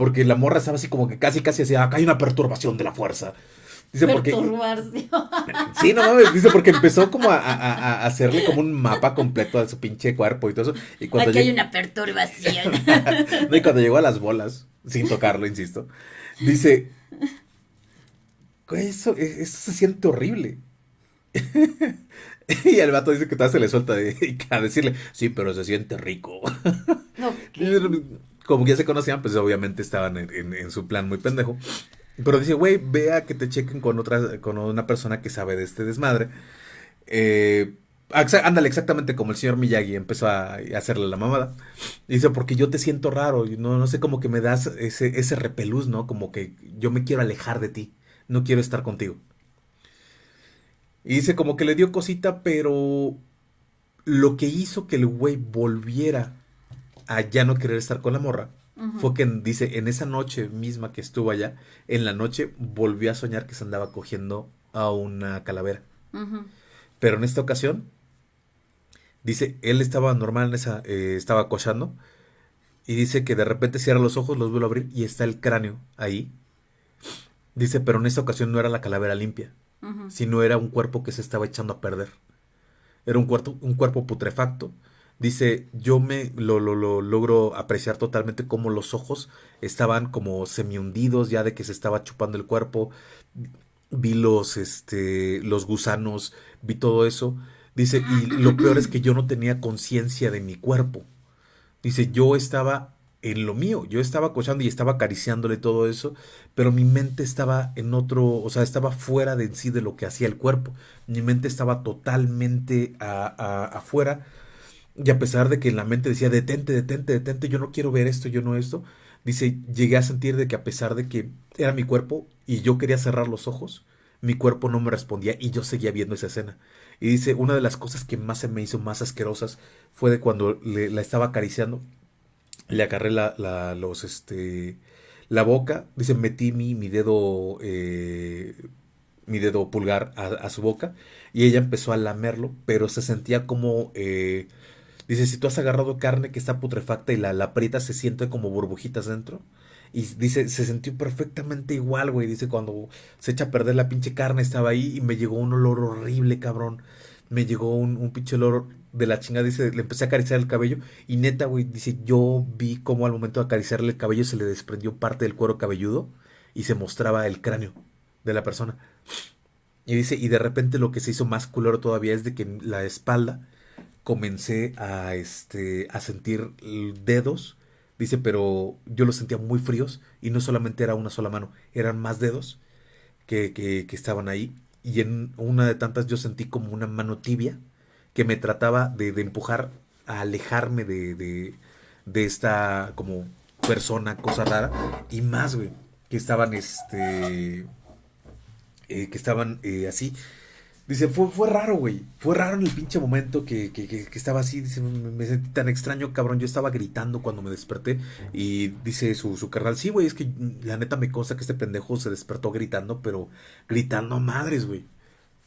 Porque la morra estaba así como que casi, casi decía, acá hay una perturbación de la fuerza. Dice porque... Sí, no mames, dice porque empezó como a, a, hacerle como un mapa completo de su pinche cuerpo y todo eso. Y cuando Aquí hay una perturbación. no, y cuando llegó a las bolas, sin tocarlo, insisto, dice, eso, eso se siente horrible. y el vato dice que tal se le suelta de, a decirle, sí, pero se siente rico. No, Como ya se conocían, pues obviamente estaban en, su plan muy pendejo. Pero dice, güey, vea que te chequen con otra, con una persona que sabe de este desmadre. Eh, ándale, exactamente como el señor Miyagi empezó a, hacerle la mamada. dice, porque yo te siento raro, no, no sé, como que me das ese, ese repelús, ¿no? Como que yo me quiero alejar de ti, no quiero estar contigo. Y dice como que le dio cosita, pero lo que hizo que el güey volviera a ya no querer estar con la morra fue que dice, en esa noche misma que estuvo allá, en la noche volvió a soñar que se andaba cogiendo a una calavera. Pero en esta ocasión, dice, él estaba normal en esa, eh, estaba cochando, y dice que de repente cierra los ojos, los vuelve a abrir y está el cráneo ahí. Dice, pero en esta ocasión no era la calavera limpia, sino era un cuerpo que se estaba echando a perder. Era un, cuerpo, un cuerpo putrefacto. Dice, yo me lo, lo, lo logro apreciar totalmente como los ojos estaban como semi hundidos ya de que se estaba chupando el cuerpo. Vi los, este, los gusanos, vi todo eso. Dice, y lo peor es que yo no tenía conciencia de mi cuerpo. Dice, yo estaba en lo mío. Yo estaba cochando y estaba acariciándole todo eso, pero mi mente estaba en otro, o sea, estaba fuera de sí de lo que hacía el cuerpo. Mi mente estaba totalmente afuera. Y a pesar de que la mente decía, detente, detente, detente, yo no quiero ver esto, yo no esto, dice, llegué a sentir de que a pesar de que era mi cuerpo y yo quería cerrar los ojos, mi cuerpo no me respondía y yo seguía viendo esa escena. Y dice, una de las cosas que más se me hizo más asquerosas fue de cuando le, la estaba acariciando le agarré la, la, los, este, la boca, dice, metí mi, mi dedo, eh, mi dedo pulgar a, su boca y ella empezó a lamerlo, pero se sentía como, eh, dice, si tú has agarrado carne que está putrefacta y la, la se siente como burbujitas dentro. Y dice, se sintió perfectamente igual, güey. Dice, cuando se echa a perder la pinche carne, estaba ahí y me llegó un olor horrible, cabrón. Me llegó un, un pinche olor de la chingada, dice, le empecé a acariciar el cabello y neta, güey, dice, yo vi cómo al momento de acariciarle el cabello se le desprendió parte del cuero cabelludo y se mostraba el cráneo de la persona. Y dice, y de repente lo que se hizo más culero todavía es de que la espalda comencé a, este, a sentir dedos, dice, pero yo los sentía muy fríos y no solamente era una sola mano, eran más dedos que, que, estaban ahí. Y en una de tantas yo sentí como una mano tibia que me trataba de, empujar a alejarme de, de, esta como persona, cosa rara, y más, güey, que estaban, este, eh, que estaban eh, así. Dice, fue, fue raro, güey. Fue raro en el pinche momento que, que, que, estaba así. Dice, me, sentí tan extraño, cabrón. Yo estaba gritando cuando me desperté. Y dice su, su carnal, sí, güey, es que la neta me consta que este pendejo se despertó gritando, pero gritando a madres, güey.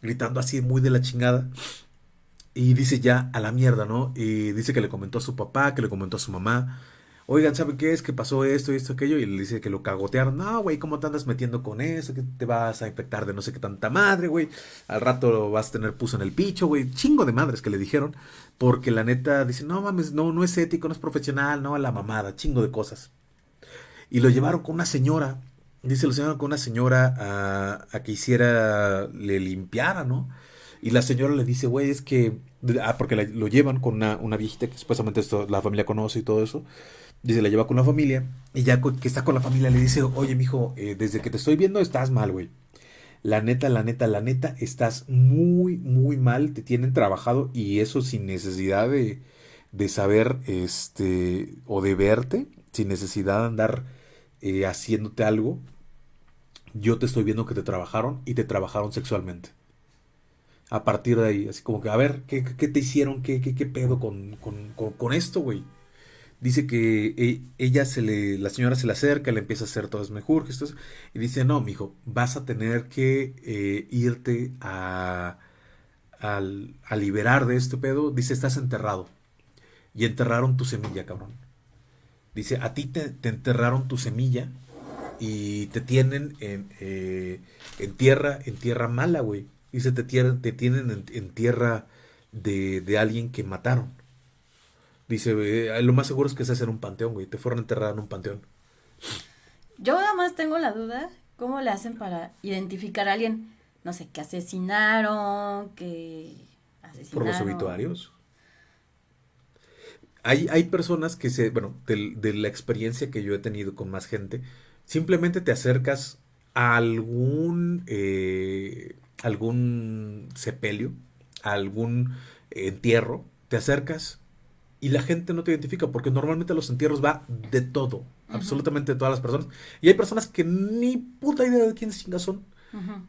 Gritando así muy de la chingada. Y dice ya a la mierda, ¿no? Y dice que le comentó a su papá, que le comentó a su mamá. Oigan, ¿sabe qué es? Que pasó esto y esto, aquello. Y le dice que lo cagotearon. No, güey, ¿cómo te andas metiendo con eso? Que te vas a infectar de no sé qué tanta madre, güey. Al rato vas a tener puso en el picho, güey. Chingo de madres que le dijeron. Porque la neta dice, no mames, no, no es ético, no es profesional, no, la mamada, chingo de cosas. Y lo llevaron con una señora. Dice, lo llevaron con una señora a, a que hiciera, le limpiara, ¿no? Y la señora le dice, güey, es que. Ah, porque lo llevan con una, una viejita que supuestamente esto, la familia conoce y todo eso. Dice, la lleva con la familia. Y ya que está con la familia le dice, oye, mijo, eh, desde que te estoy viendo estás mal, güey. La neta, la neta, la neta, estás muy, muy mal. Te tienen trabajado y eso sin necesidad de, de saber, este, o de verte, sin necesidad de andar eh, haciéndote algo. Yo te estoy viendo que te trabajaron y te trabajaron sexualmente a partir de ahí. Así como que, a ver, ¿qué, qué te hicieron? ¿Qué, qué, qué pedo con, con, con, esto, güey? Dice que e, ella se le, la señora se le acerca, le empieza a hacer todos mejor gestos y dice, no, mijo, vas a tener que eh, irte a, a, liberar de este pedo. Dice, estás enterrado. Y enterraron tu semilla, cabrón. Dice, a ti te, enterraron tu semilla y te tienen en, eh, en tierra, en tierra mala, güey. Dice, te, te tienen en, tierra de, alguien que mataron. Dice, eh, lo más seguro es que se en un panteón, güey. Te fueron enterrados en un panteón. Yo nada más tengo la duda, ¿cómo le hacen para identificar a alguien, no sé, que asesinaron, que asesinaron? Por los obituarios. Hay, hay personas que se, bueno, de, la experiencia que yo he tenido con más gente, simplemente te acercas a algún eh, algún sepelio, algún entierro, te acercas y la gente no te identifica porque normalmente los entierros va de todo, absolutamente de todas las personas. Y hay personas que ni puta idea de quiénes chingas son.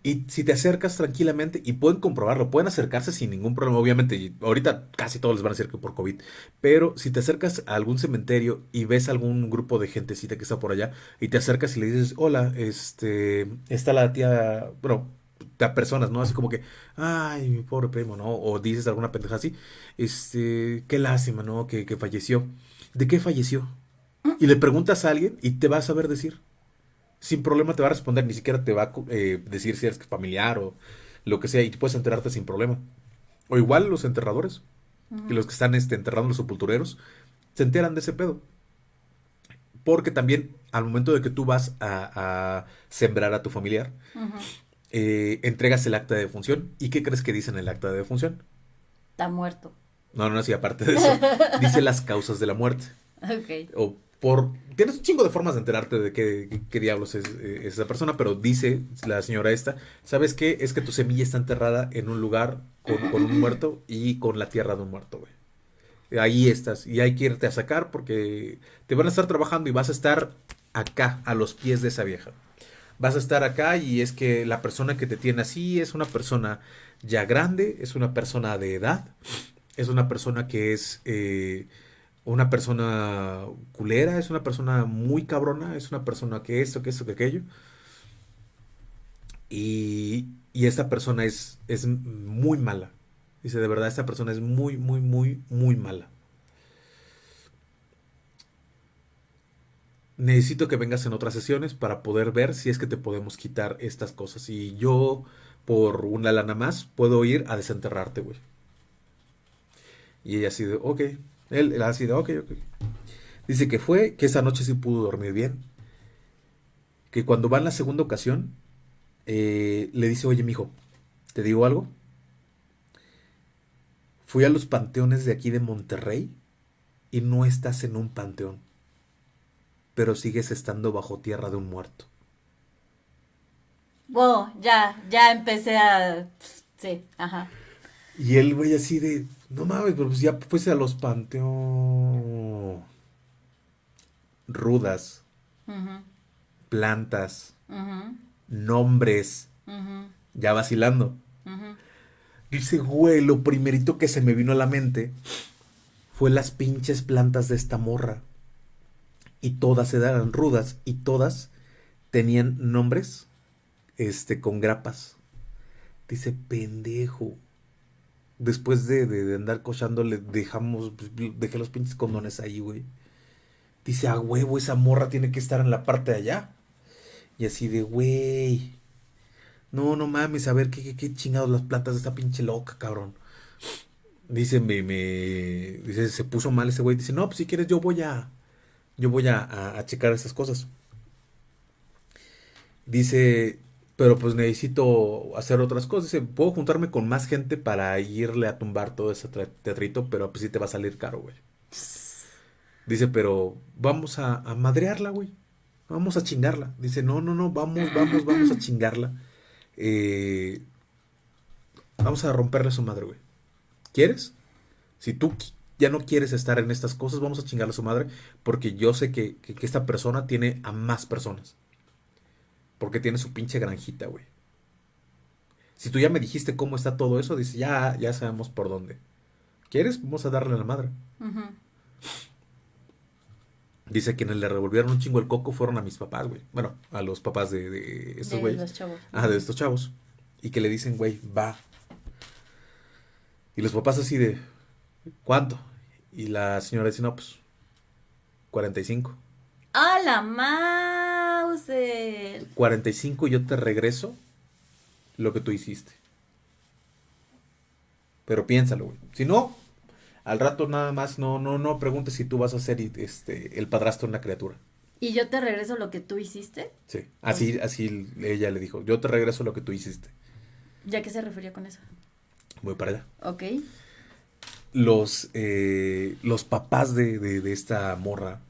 Y si te acercas tranquilamente, y pueden comprobarlo, pueden acercarse sin ningún problema, obviamente, y ahorita casi todos les van a decir que por COVID, pero si te acercas a algún cementerio y ves algún grupo de gentecita que está por allá, y te acercas y le dices, hola, este, está la tía, bueno, a personas, ¿no? Así como que, ay, mi pobre primo, ¿no? O dices alguna pendeja así, este, qué lástima, ¿no? Que, que falleció. ¿De qué falleció? Y le preguntas a alguien y te va a saber decir. Sin problema te va a responder, ni siquiera te va a eh, decir si eres familiar o lo que sea, y puedes enterrarte sin problema. O igual los enterradores y los que están este, enterrando los sepultureros se enteran de ese pedo. Porque también al momento de que tú vas a, sembrar a tu familiar, eh, entregas el acta de defunción. ¿Y qué crees que dice en el acta de defunción? Está muerto. No, no, sí, aparte de eso, dice las causas de la muerte. Ok. O por... Tienes un chingo de formas de enterarte de qué, qué, diablos es, eh, esa persona, pero dice la señora esta, ¿sabes qué? Es que tu semilla está enterrada en un lugar con, con un muerto y con la tierra de un muerto, güey ahí estás y hay que irte a sacar porque te van a estar trabajando y vas a estar acá, a los pies de esa vieja. Vas a estar acá y es que la persona que te tiene así es una persona ya grande, es una persona de edad, es una persona que es eh, una persona culera, es una persona muy cabrona, es una persona que esto, que esto, que aquello. Y, y esta persona es, es muy mala. Dice, de verdad, esta persona es muy, muy, muy, muy mala. Necesito que vengas en otras sesiones para poder ver si es que te podemos quitar estas cosas. Y yo, por una lana más, puedo ir a desenterrarte, güey. Y ella así de, ok. Él, él así ok, ok. Dice que fue, que esa noche sí pudo dormir bien. Que cuando va en la segunda ocasión, eh, le dice, oye, mijo, ¿te digo algo? Fui a los panteones de aquí de Monterrey y no estás en un panteón, pero sigues estando bajo tierra de un muerto. Wow, ya, ya empecé a... Sí, ajá. Y él, güey, así de, no mames, pues ya fuese a los panteones rudas, plantas, nombres, ya vacilando. Dice, güey, lo primerito que se me vino a la mente fue las pinches plantas de esta morra. Y todas eran rudas y todas tenían nombres este, con grapas. Dice, pendejo. Después de, de, andar cochando, le dejamos, pues, dejé los pinches condones ahí, güey. Dice, a huevo, esa morra tiene que estar en la parte de allá. Y así de, güey. No, no mames, a ver qué, qué, chingados las plantas de esta pinche loca, cabrón. Dice, me, me, dice, se puso mal ese güey. Dice, no, pues si quieres yo voy a, yo voy a, a, checar esas cosas. Dice, pero pues necesito hacer otras cosas. Dice, puedo juntarme con más gente para irle a tumbar todo ese teatrito, pero pues sí te va a salir caro, güey. Dice, pero vamos a, a madrearla, güey. Vamos a chingarla. Dice, no, no, no, vamos, vamos, vamos a chingarla. Eh, vamos a romperle su madre, güey. ¿Quieres? Si tú ya no quieres estar en estas cosas, vamos a chingarle a su madre. Porque yo sé que, esta persona tiene a más personas. Porque tiene su pinche granjita, güey. Si tú ya me dijiste cómo está todo eso, dice, ya, ya sabemos por dónde. ¿Quieres? Vamos a darle a la madre. Dice quienes le revolvieron un chingo el coco fueron a mis papás, güey. Bueno, a los papás de, estos güeyes. De chavos. Ah, de estos chavos. Y que le dicen, güey, va. Y los papás así de, ¿cuánto? Y la señora dice, no, pues, 45. ¡A la mouse! 45 y yo te regreso lo que tú hiciste. Pero piénsalo, güey. Si no, al rato nada más no, no, no preguntes si tú vas a ser este, el padrastro de una criatura. ¿Y yo te regreso lo que tú hiciste? Sí, así, así ella le dijo, yo te regreso lo que tú hiciste. ¿Ya qué se refería con eso? Voy para allá. Ok. Los, eh, los papás de, de, esta morra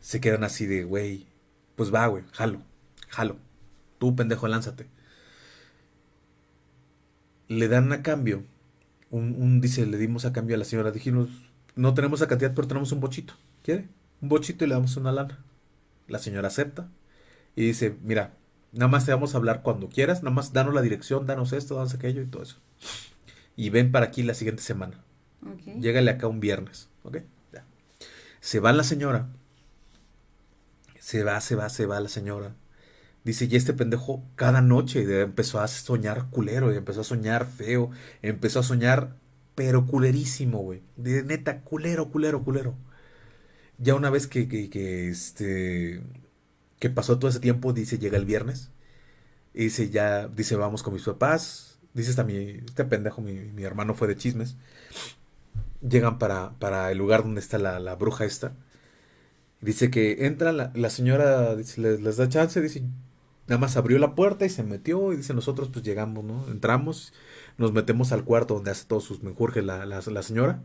se quedan así de, güey, pues va, güey, jalo, jalo. Tú, pendejo, lánzate. Le dan a cambio un, dice, le dimos a cambio a la señora, dijimos, no tenemos la cantidad, pero tenemos un bochito. ¿Quiere? Un bochito y le damos una lana. La señora acepta y dice, mira, nada más te vamos a hablar cuando quieras, nada más danos la dirección, danos esto, danos aquello y todo eso. Y ven para aquí la siguiente semana. Okay. Acá un viernes, ¿ok? Se va la señora. Se va, se va, se va la señora. Dice, y este pendejo cada noche empezó a soñar culero, y empezó a soñar feo, empezó a soñar, pero culerísimo, güey. De neta, culero, culero, culero. Ya una vez que, que, que, este, que pasó todo ese tiempo, dice, llega el viernes. Y dice, ya, dice, vamos con mis papás. dice hasta mi, este pendejo, mi, mi hermano fue de chismes. Llegan para, para el lugar donde está la, la bruja esta. Dice que entra la, la señora, dice, les, da chance, dice, nada más abrió la puerta y se metió. Y dice, nosotros pues llegamos, ¿no? Entramos, nos metemos al cuarto donde hace todos sus menjurjes la, la, la señora.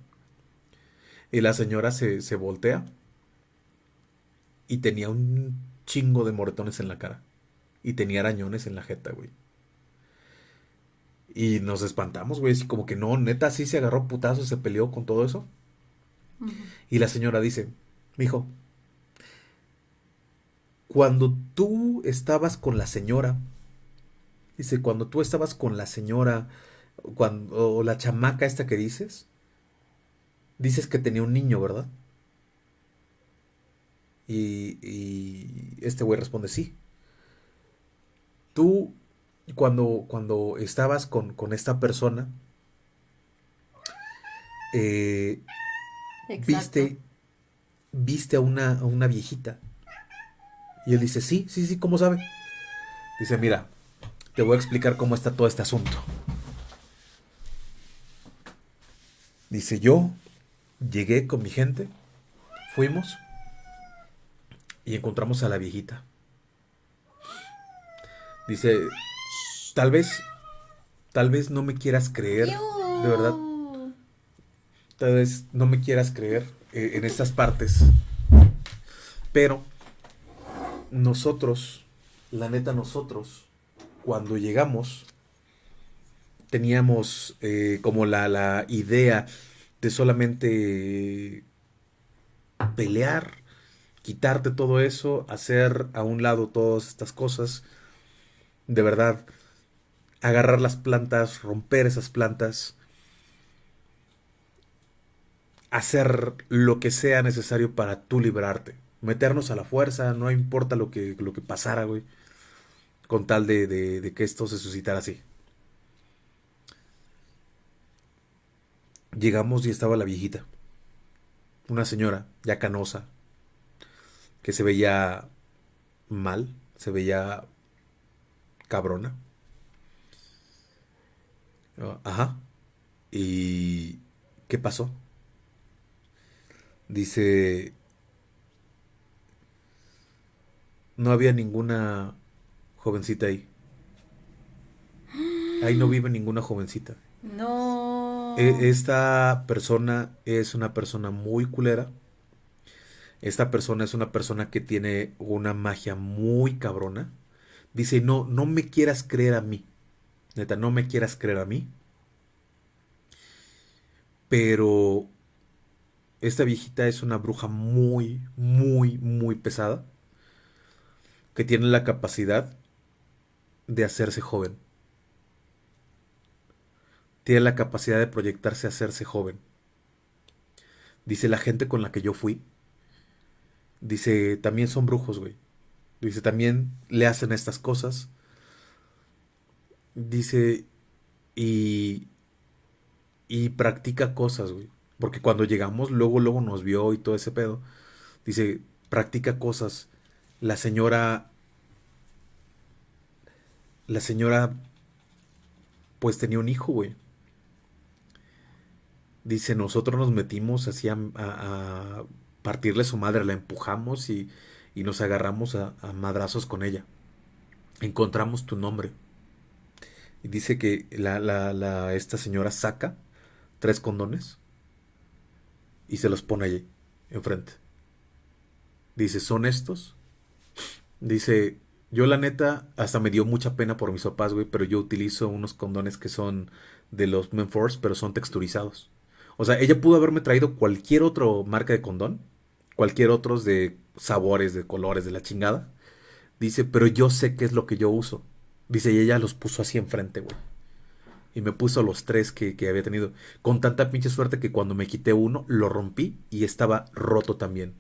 Y la señora se, se voltea y tenía un chingo de moretones en la cara. Y tenía arañones en la jeta, güey. Y nos espantamos, güey. Así como que no, neta, sí se agarró putazo, se peleó con todo eso. Y la señora dice, mijo, cuando tú estabas con la señora, dice, cuando tú estabas con la señora, cuando, o la chamaca esta que dices, dices que tenía un niño, ¿verdad? Y, y este güey responde, sí. Tú, cuando, cuando estabas con, con esta persona, eh, viste, viste a una, a una viejita. Y él dice, sí, sí, sí, ¿cómo sabe? Dice, mira, te voy a explicar cómo está todo este asunto. Dice, yo llegué con mi gente, fuimos y encontramos a la viejita. Dice, tal vez, tal vez no me quieras creer, de verdad, tal vez no me quieras creer eh, en estas partes, pero nosotros, la neta nosotros, cuando llegamos, teníamos eh, como la, la idea de solamente pelear, quitarte todo eso, hacer a un lado todas estas cosas, de verdad, agarrar las plantas, romper esas plantas, hacer lo que sea necesario para tú liberarte. Meternos a la fuerza, no importa lo que, lo que pasara, güey. Con tal de, de- de que esto se suscitara así. Llegamos y estaba la viejita. Una señora, ya canosa, que se veía mal, se veía cabrona. Ajá. ¿Y qué pasó? Dice, no había ninguna jovencita ahí. Ahí no vive ninguna jovencita. No. E- Esta persona es una persona muy culera. Esta persona es una persona que tiene una magia muy cabrona. Dice, no, no me quieras creer a mí. Neta, no me quieras creer a mí. Pero esta viejita es una bruja muy, muy, muy pesada. Que tiene la capacidad de hacerse joven. Tiene la capacidad de proyectarse a hacerse joven. Dice la gente con la que yo fui. Dice, también son brujos, güey. Dice, también le hacen estas cosas. Dice, y, y practica cosas, güey. Porque cuando llegamos, luego, luego nos vio y todo ese pedo. Dice, practica cosas. La señora, la señora, pues tenía un hijo, güey. Dice, nosotros nos metimos así a, a- partirle su madre, la empujamos y, y nos agarramos a, a madrazos con ella. Encontramos tu nombre. Y dice que la, la, la- esta señora saca tres condones y se los pone allí, enfrente. Dice, ¿son estos? Dice, yo la neta, hasta me dio mucha pena por mis papás, güey, pero yo utilizo unos condones que son de los Menforce, pero son texturizados. O sea, ella pudo haberme traído cualquier otro marca de condón, cualquier otros de sabores, de colores, de la chingada. Dice, pero yo sé qué es lo que yo uso. Dice, y ella los puso así enfrente, güey. Y me puso los tres que, que había tenido. Con tanta pinche suerte que cuando me quité uno, lo rompí y estaba roto también.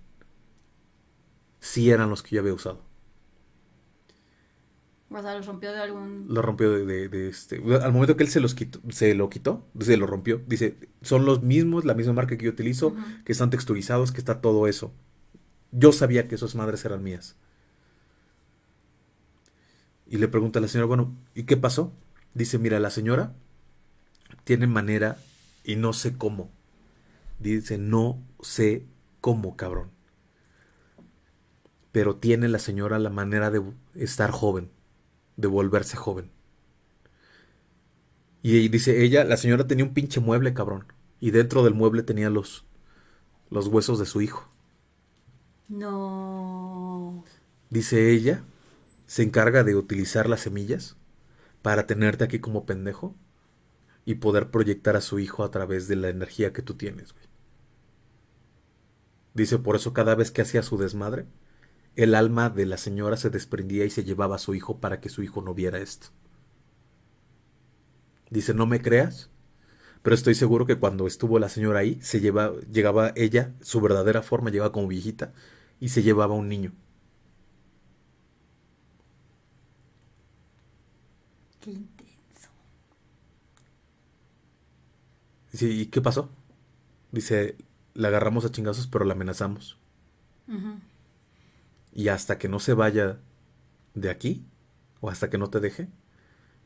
Sí eran los que yo había usado. O sea, los rompió de algún. Lo rompió de, de- de este. Al momento que él se los quitó, se lo quitó, se lo rompió. Dice, son los mismos, la misma marca que yo utilizo, que están texturizados, que está todo eso. Yo sabía que esas madres eran mías. Y le pregunta a la señora, bueno, ¿y qué pasó? Dice, mira, la señora tiene manera y no sé cómo. Dice, no sé cómo, cabrón. Pero tiene la señora la manera de estar joven, de volverse joven. Y dice ella, la señora tenía un pinche mueble, cabrón. Y dentro del mueble tenía los, los huesos de su hijo. No. Dice ella, se encarga de utilizar las semillas para tenerte aquí como pendejo y poder proyectar a su hijo a través de la energía que tú tienes. Dice, por eso cada vez que hacía su desmadre, el alma de la señora se desprendía y se llevaba a su hijo para que su hijo no viera esto. Dice, no me creas, pero estoy seguro que cuando estuvo la señora ahí, se lleva, llegaba ella, su verdadera forma, llegaba como viejita, y se llevaba un niño. Qué intenso. Dice, ¿y qué pasó? Dice, la agarramos a chingazos, pero la amenazamos. Y hasta que no se vaya de aquí, o hasta que no te deje,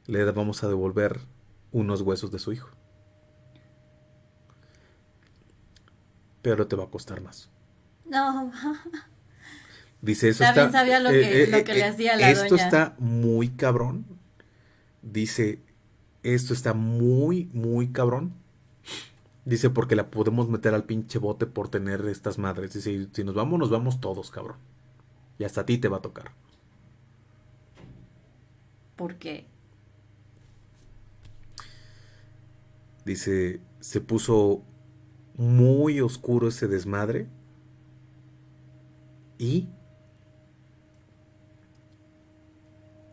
le vamos a devolver unos huesos de su hijo. Pero te va a costar más. No. Dice, eso También está... sabía lo que, eh, lo eh, que le eh, hacía la Esto doña. está muy cabrón. Dice, esto está muy, muy cabrón. Dice, porque la podemos meter al pinche bote por tener estas madres. Dice, si nos vamos, nos vamos todos, cabrón. Y hasta a ti te va a tocar. ¿Por qué? Dice, se puso muy oscuro ese desmadre. Y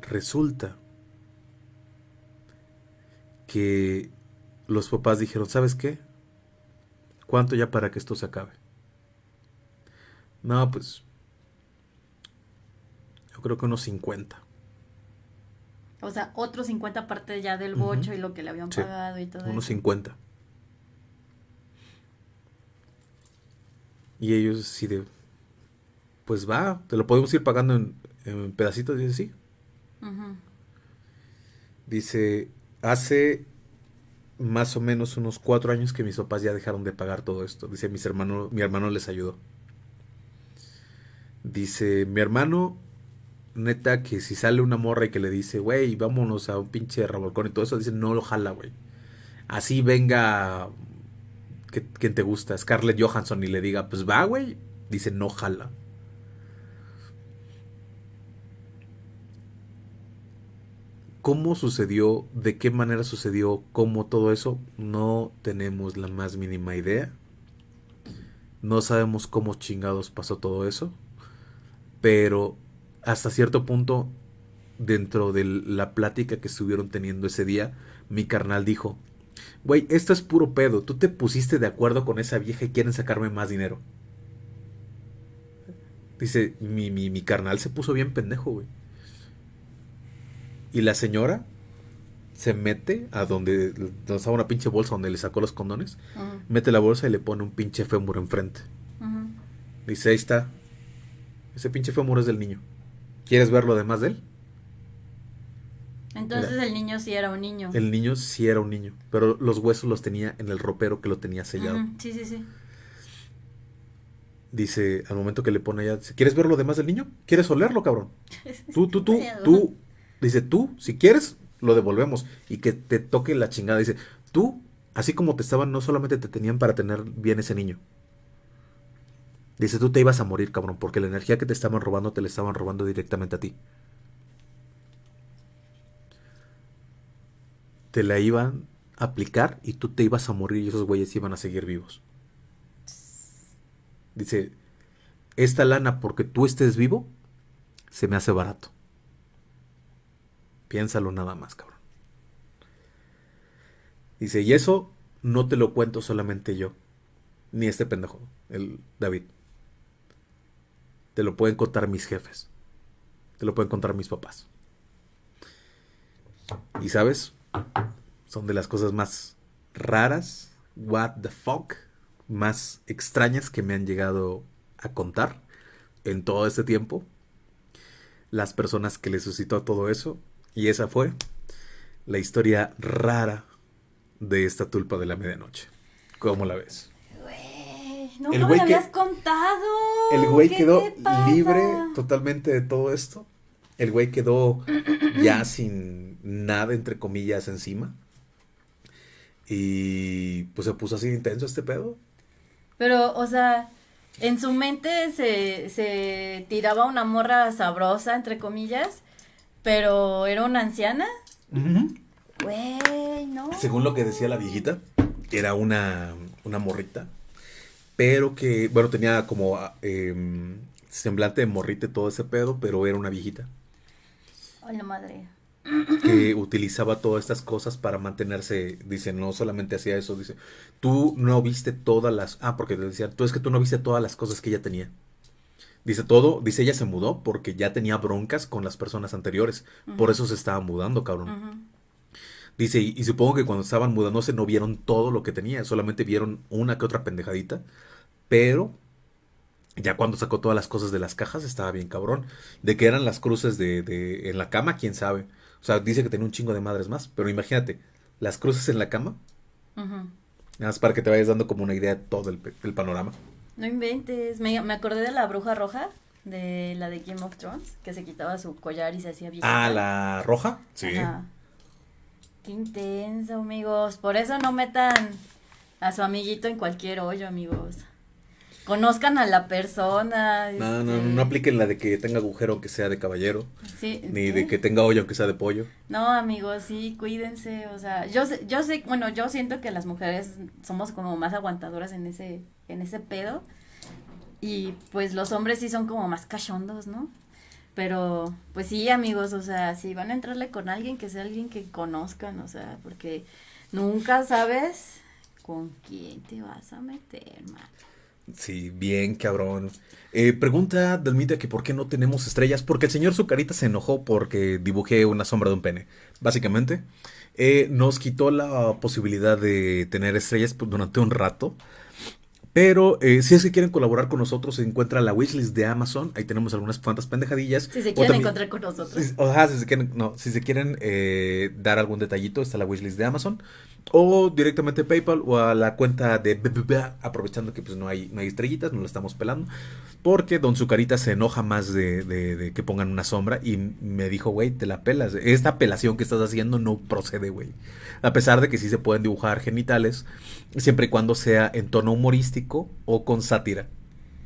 resulta que los papás dijeron, ¿sabes qué? ¿Cuánto ya para que esto se acabe? No, pues yo creo que unos 50. O sea, otros 50 aparte ya del bocho y lo que le habían Sí, pagado y todo Unos eso. 50. Y ellos así de, pues va, te lo podemos ir pagando en, en pedacitos. Dice, sí. Dice, hace más o menos unos cuatro años que mis papás ya dejaron de pagar todo esto. Dice, mis hermanos, mi hermano les ayudó. Dice, mi hermano, neta, que si sale una morra y que le dice, güey, vámonos a un pinche revolcón y todo eso, dice, no lo jala, güey. Así venga, quien te gusta, Scarlett Johansson, y le diga, pues va, güey. Dice, no jala. ¿Cómo sucedió? ¿De qué manera sucedió? ¿Cómo todo eso? No tenemos la más mínima idea. No sabemos cómo chingados pasó todo eso. Pero hasta cierto punto, dentro de la plática que estuvieron teniendo ese día, mi carnal dijo, güey, esto es puro pedo. Tú te pusiste de acuerdo con esa vieja y quieren sacarme más dinero. Dice, mi, mi, mi carnal se puso bien pendejo, güey. Y la señora se mete a donde, estaba una pinche bolsa donde le sacó los condones. Mete la bolsa y le pone un pinche fémur enfrente. Dice, ahí está. Ese pinche fémur es del niño. ¿Quieres ver lo demás de él? Entonces el niño sí era un niño. El niño sí era un niño, pero los huesos los tenía en el ropero que lo tenía sellado. Sí, sí, sí. Dice, al momento que le pone allá, dice, ¿quieres ver lo demás del niño? ¿Quieres olerlo, cabrón? Tú, tú, tú, Pedo. Dice, tú, si quieres, lo devolvemos. Y que te toque la chingada. Dice, tú, así como te estaban, no solamente te tenían para tener bien ese niño. Dice, tú te ibas a morir, cabrón, porque la energía que te estaban robando te la estaban robando directamente a ti. Te la iban a aplicar y tú te ibas a morir y esos güeyes iban a seguir vivos. Dice, esta lana porque tú estés vivo, se me hace barato. Piénsalo nada más, cabrón. Dice, y eso no te lo cuento solamente yo, ni este pendejo, el David. Te lo pueden contar mis jefes. Te lo pueden contar mis papás. Y sabes, son de las cosas más raras, what the fuck, más extrañas que me han llegado a contar en todo este tiempo. Las personas que le suscitó todo eso. Y esa fue la historia rara de esta tulpa de la medianoche. ¿Cómo la ves? Güey, no El güey que- habías contado. El güey ¿Qué quedó libre totalmente de todo esto. El güey quedó ya sin nada, entre comillas, encima. Y pues se puso así intenso este pedo. Pero, o sea, en su mente se, se tiraba una morra sabrosa, entre comillas, pero era una anciana. Güey, no. Según lo que decía la viejita, era una, una morrita. Pero que, bueno, tenía como em, semblante de morrita y todo ese pedo, pero era una viejita. Ay, la madre. que utilizaba todas estas cosas para mantenerse, dice, no solamente hacía eso, dice, tú no viste todas las, ah, porque le decía, tú es que tú no viste todas las cosas que ella tenía. Dice todo, dice ella se mudó porque ya tenía broncas con las personas anteriores, por eso se estaba mudando, cabrón. Dice, y, y supongo que cuando estaban mudándose no vieron todo lo que tenía, solamente vieron una que otra pendejadita, pero ya cuando sacó todas las cosas de las cajas estaba bien cabrón. De que eran las cruces de, de en la cama, quién sabe. O sea, dice que tenía un chingo de madres más, pero imagínate, las cruces en la cama, nada más para que te vayas dando como una idea de todo el panorama. No inventes. Me, me acordé de la bruja roja, de la de Game of Thrones, que se quitaba su collar y se hacía viejita. Ah, la roja. Sí. Ajá. Qué intenso, amigos. Por eso no metan a su amiguito en cualquier hoyo, amigos. Conozcan a la persona. No, no, este, no apliquen la de que tenga agujero aunque sea de caballero, Sí, ni ¿qué? de que tenga hoyo aunque sea de pollo. No, amigos, sí, cuídense, o sea, yo sé, yo sé, bueno, yo siento que las mujeres somos como más aguantadoras en ese, en ese pedo, y pues los hombres sí son como más cachondos, ¿no? Pero, pues sí, amigos, o sea, si van a entrarle con alguien, que sea alguien que conozcan, o sea, porque nunca sabes con quién te vas a meter, man. Sí, bien, cabrón. Eh, pregunta Dalmita que por qué no tenemos estrellas. Porque el señor Zucarita se enojó porque dibujé una sombra de un pene. Básicamente, Eh, nos quitó la posibilidad de tener estrellas pues, durante un rato. Pero eh, si es que quieren colaborar con nosotros, se encuentra la wishlist de Amazon. Ahí tenemos algunas cuantas pendejadillas. Si se quieren también- encontrar con nosotros. si- si se quieren, no, si se quieren eh, dar algún detallito, está la wishlist de Amazon. O directamente PayPal o a la cuenta de aprovechando que pues no hay, no hay estrellitas, no lo estamos pelando. Porque Don Zucarita se enoja más de que pongan una sombra y me dijo, güey, te la pelas. Esta apelación que estás haciendo no procede, güey. A pesar de que sí se pueden dibujar genitales, siempre y cuando sea en tono humorístico o con sátira.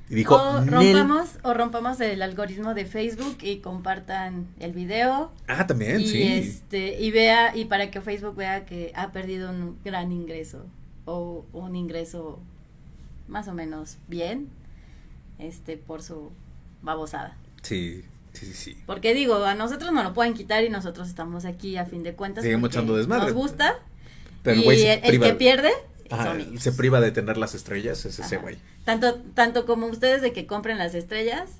Y dijo, o rompamos, o rompamos el algoritmo de Facebook y compartan el video. Ah, también, y sí. este y vea y para que Facebook vea que ha perdido un gran ingreso o un ingreso más o menos bien este por su babosada Sí, sí, sí, porque digo a nosotros nos lo pueden quitar y nosotros estamos aquí a fin de cuentas Seguimos echando desmadre. nos gusta Pero y el, que pierde Ajá, se priva de tener las estrellas, es ese güey. tanto tanto como ustedes de que compren las estrellas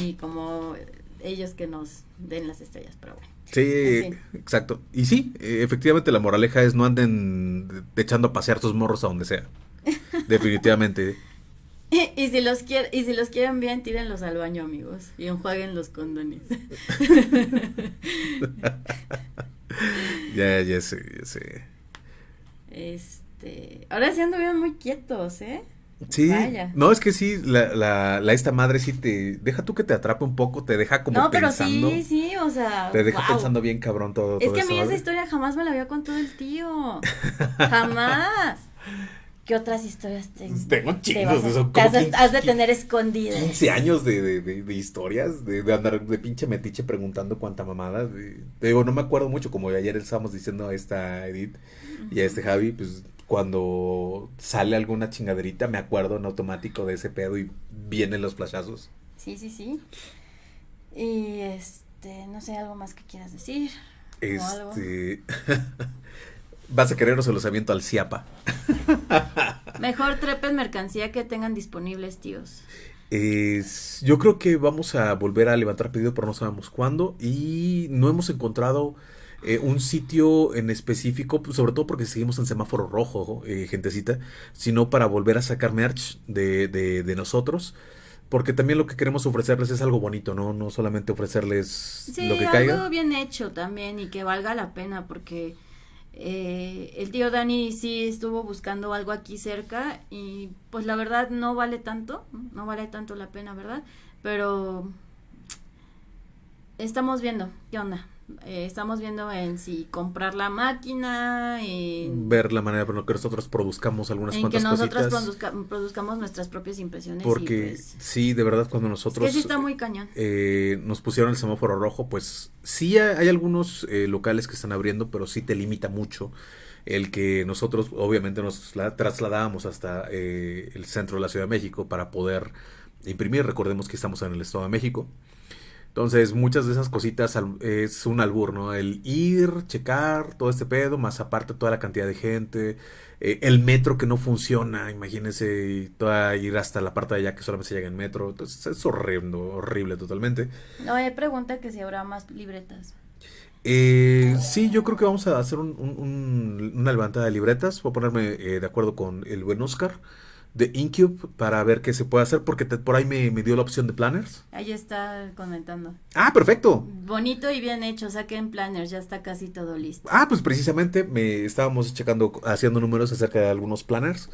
y como ellos que nos den las estrellas pero bueno Sí, En fin. exacto. Y sí, efectivamente la moraleja es no anden de- echando a pasear tus morros a donde sea. Definitivamente. Y si los quieren, y si los quieren bien, tírenlos al baño, amigos, y enjuaguen los condones. Ya, ya sé, ya sé. Este, ahora sí anduvieron muy quietos, ¿eh? Sí, Vaya. no, es que sí, la, la, la esta madre sí te deja tú que te atrape un poco, te deja como no, pero pensando. sí, sí, o sea, Te deja pensando bien cabrón todo. Es todo que a mí eso, esa historia jamás me la había contado el tío. Jamás. ¿Qué otras historias te, Tengo te chingos, eso, te como has, de- 15 has de tener escondidas? 15 años de, de, de- de historias, de, andar de pinche metiche preguntando cuánta mamada. te digo, no me acuerdo mucho, como ayer estábamos diciendo a esta Edith y a este Javi, pues cuando sale alguna chingaderita me acuerdo en automático de ese pedo y vienen los flashazos. Sí, sí, sí. Y este, no sé, algo más que quieras decir. Este... Vas a querer o se los aviento al Ciapa. Mejor trepen mercancía que tengan disponibles, tíos. Es- yo creo que vamos a volver a levantar pedido, pero no sabemos cuándo. Y no hemos encontrado eh, un sitio en específico, pues, sobre todo porque seguimos en semáforo rojo, eh, gentecita, sino para volver a sacar merch de, de, de nosotros. porque también lo que queremos ofrecerles es algo bonito, ¿no? No solamente ofrecerles sí, lo que algo caiga. bien hecho también y que valga la pena porque eh, el tío Dani sí estuvo buscando algo aquí cerca y pues la verdad no vale tanto, no vale tanto la pena, ¿verdad? Pero estamos viendo qué onda. Eh, estamos viendo en si comprar la máquina, en, Ver la manera por que nosotros produzcamos algunas en que cuantas nosotros cositas. produzca- produzcamos nuestras propias impresiones. Porque pues, sí, de verdad, cuando es nosotros que sí está muy cañón. eh, nos pusieron el semáforo rojo, pues sí hay, algunos eh, locales que están abriendo, pero sí te limita mucho el que nosotros obviamente nos la- trasladábamos hasta eh, el centro de la Ciudad de México para poder imprimir. Recordemos que estamos en el Estado de México. Entonces, muchas de esas cositas es un albur, ¿no? El ir, checar todo este pedo, más aparte toda la cantidad de gente, eh, el metro que no funciona, imagínense, y toda ir hasta la parte de allá que solamente se llega en metro. Entonces, es horrible, horrible totalmente. No, hay pregunta que si habrá más libretas. Eh, sí, yo creo que vamos a hacer un- un- un- una levantada de libretas. Voy a ponerme eh, de acuerdo con el buen Oscar de Incube para ver qué se puede hacer, porque te- por ahí me, me dio la opción de planners. Ahí está comentando. Ah, perfecto. Bonito y bien hecho, saquen planners, ya está casi todo listo. Ah, pues precisamente me estábamos checando, haciendo números acerca de algunos planners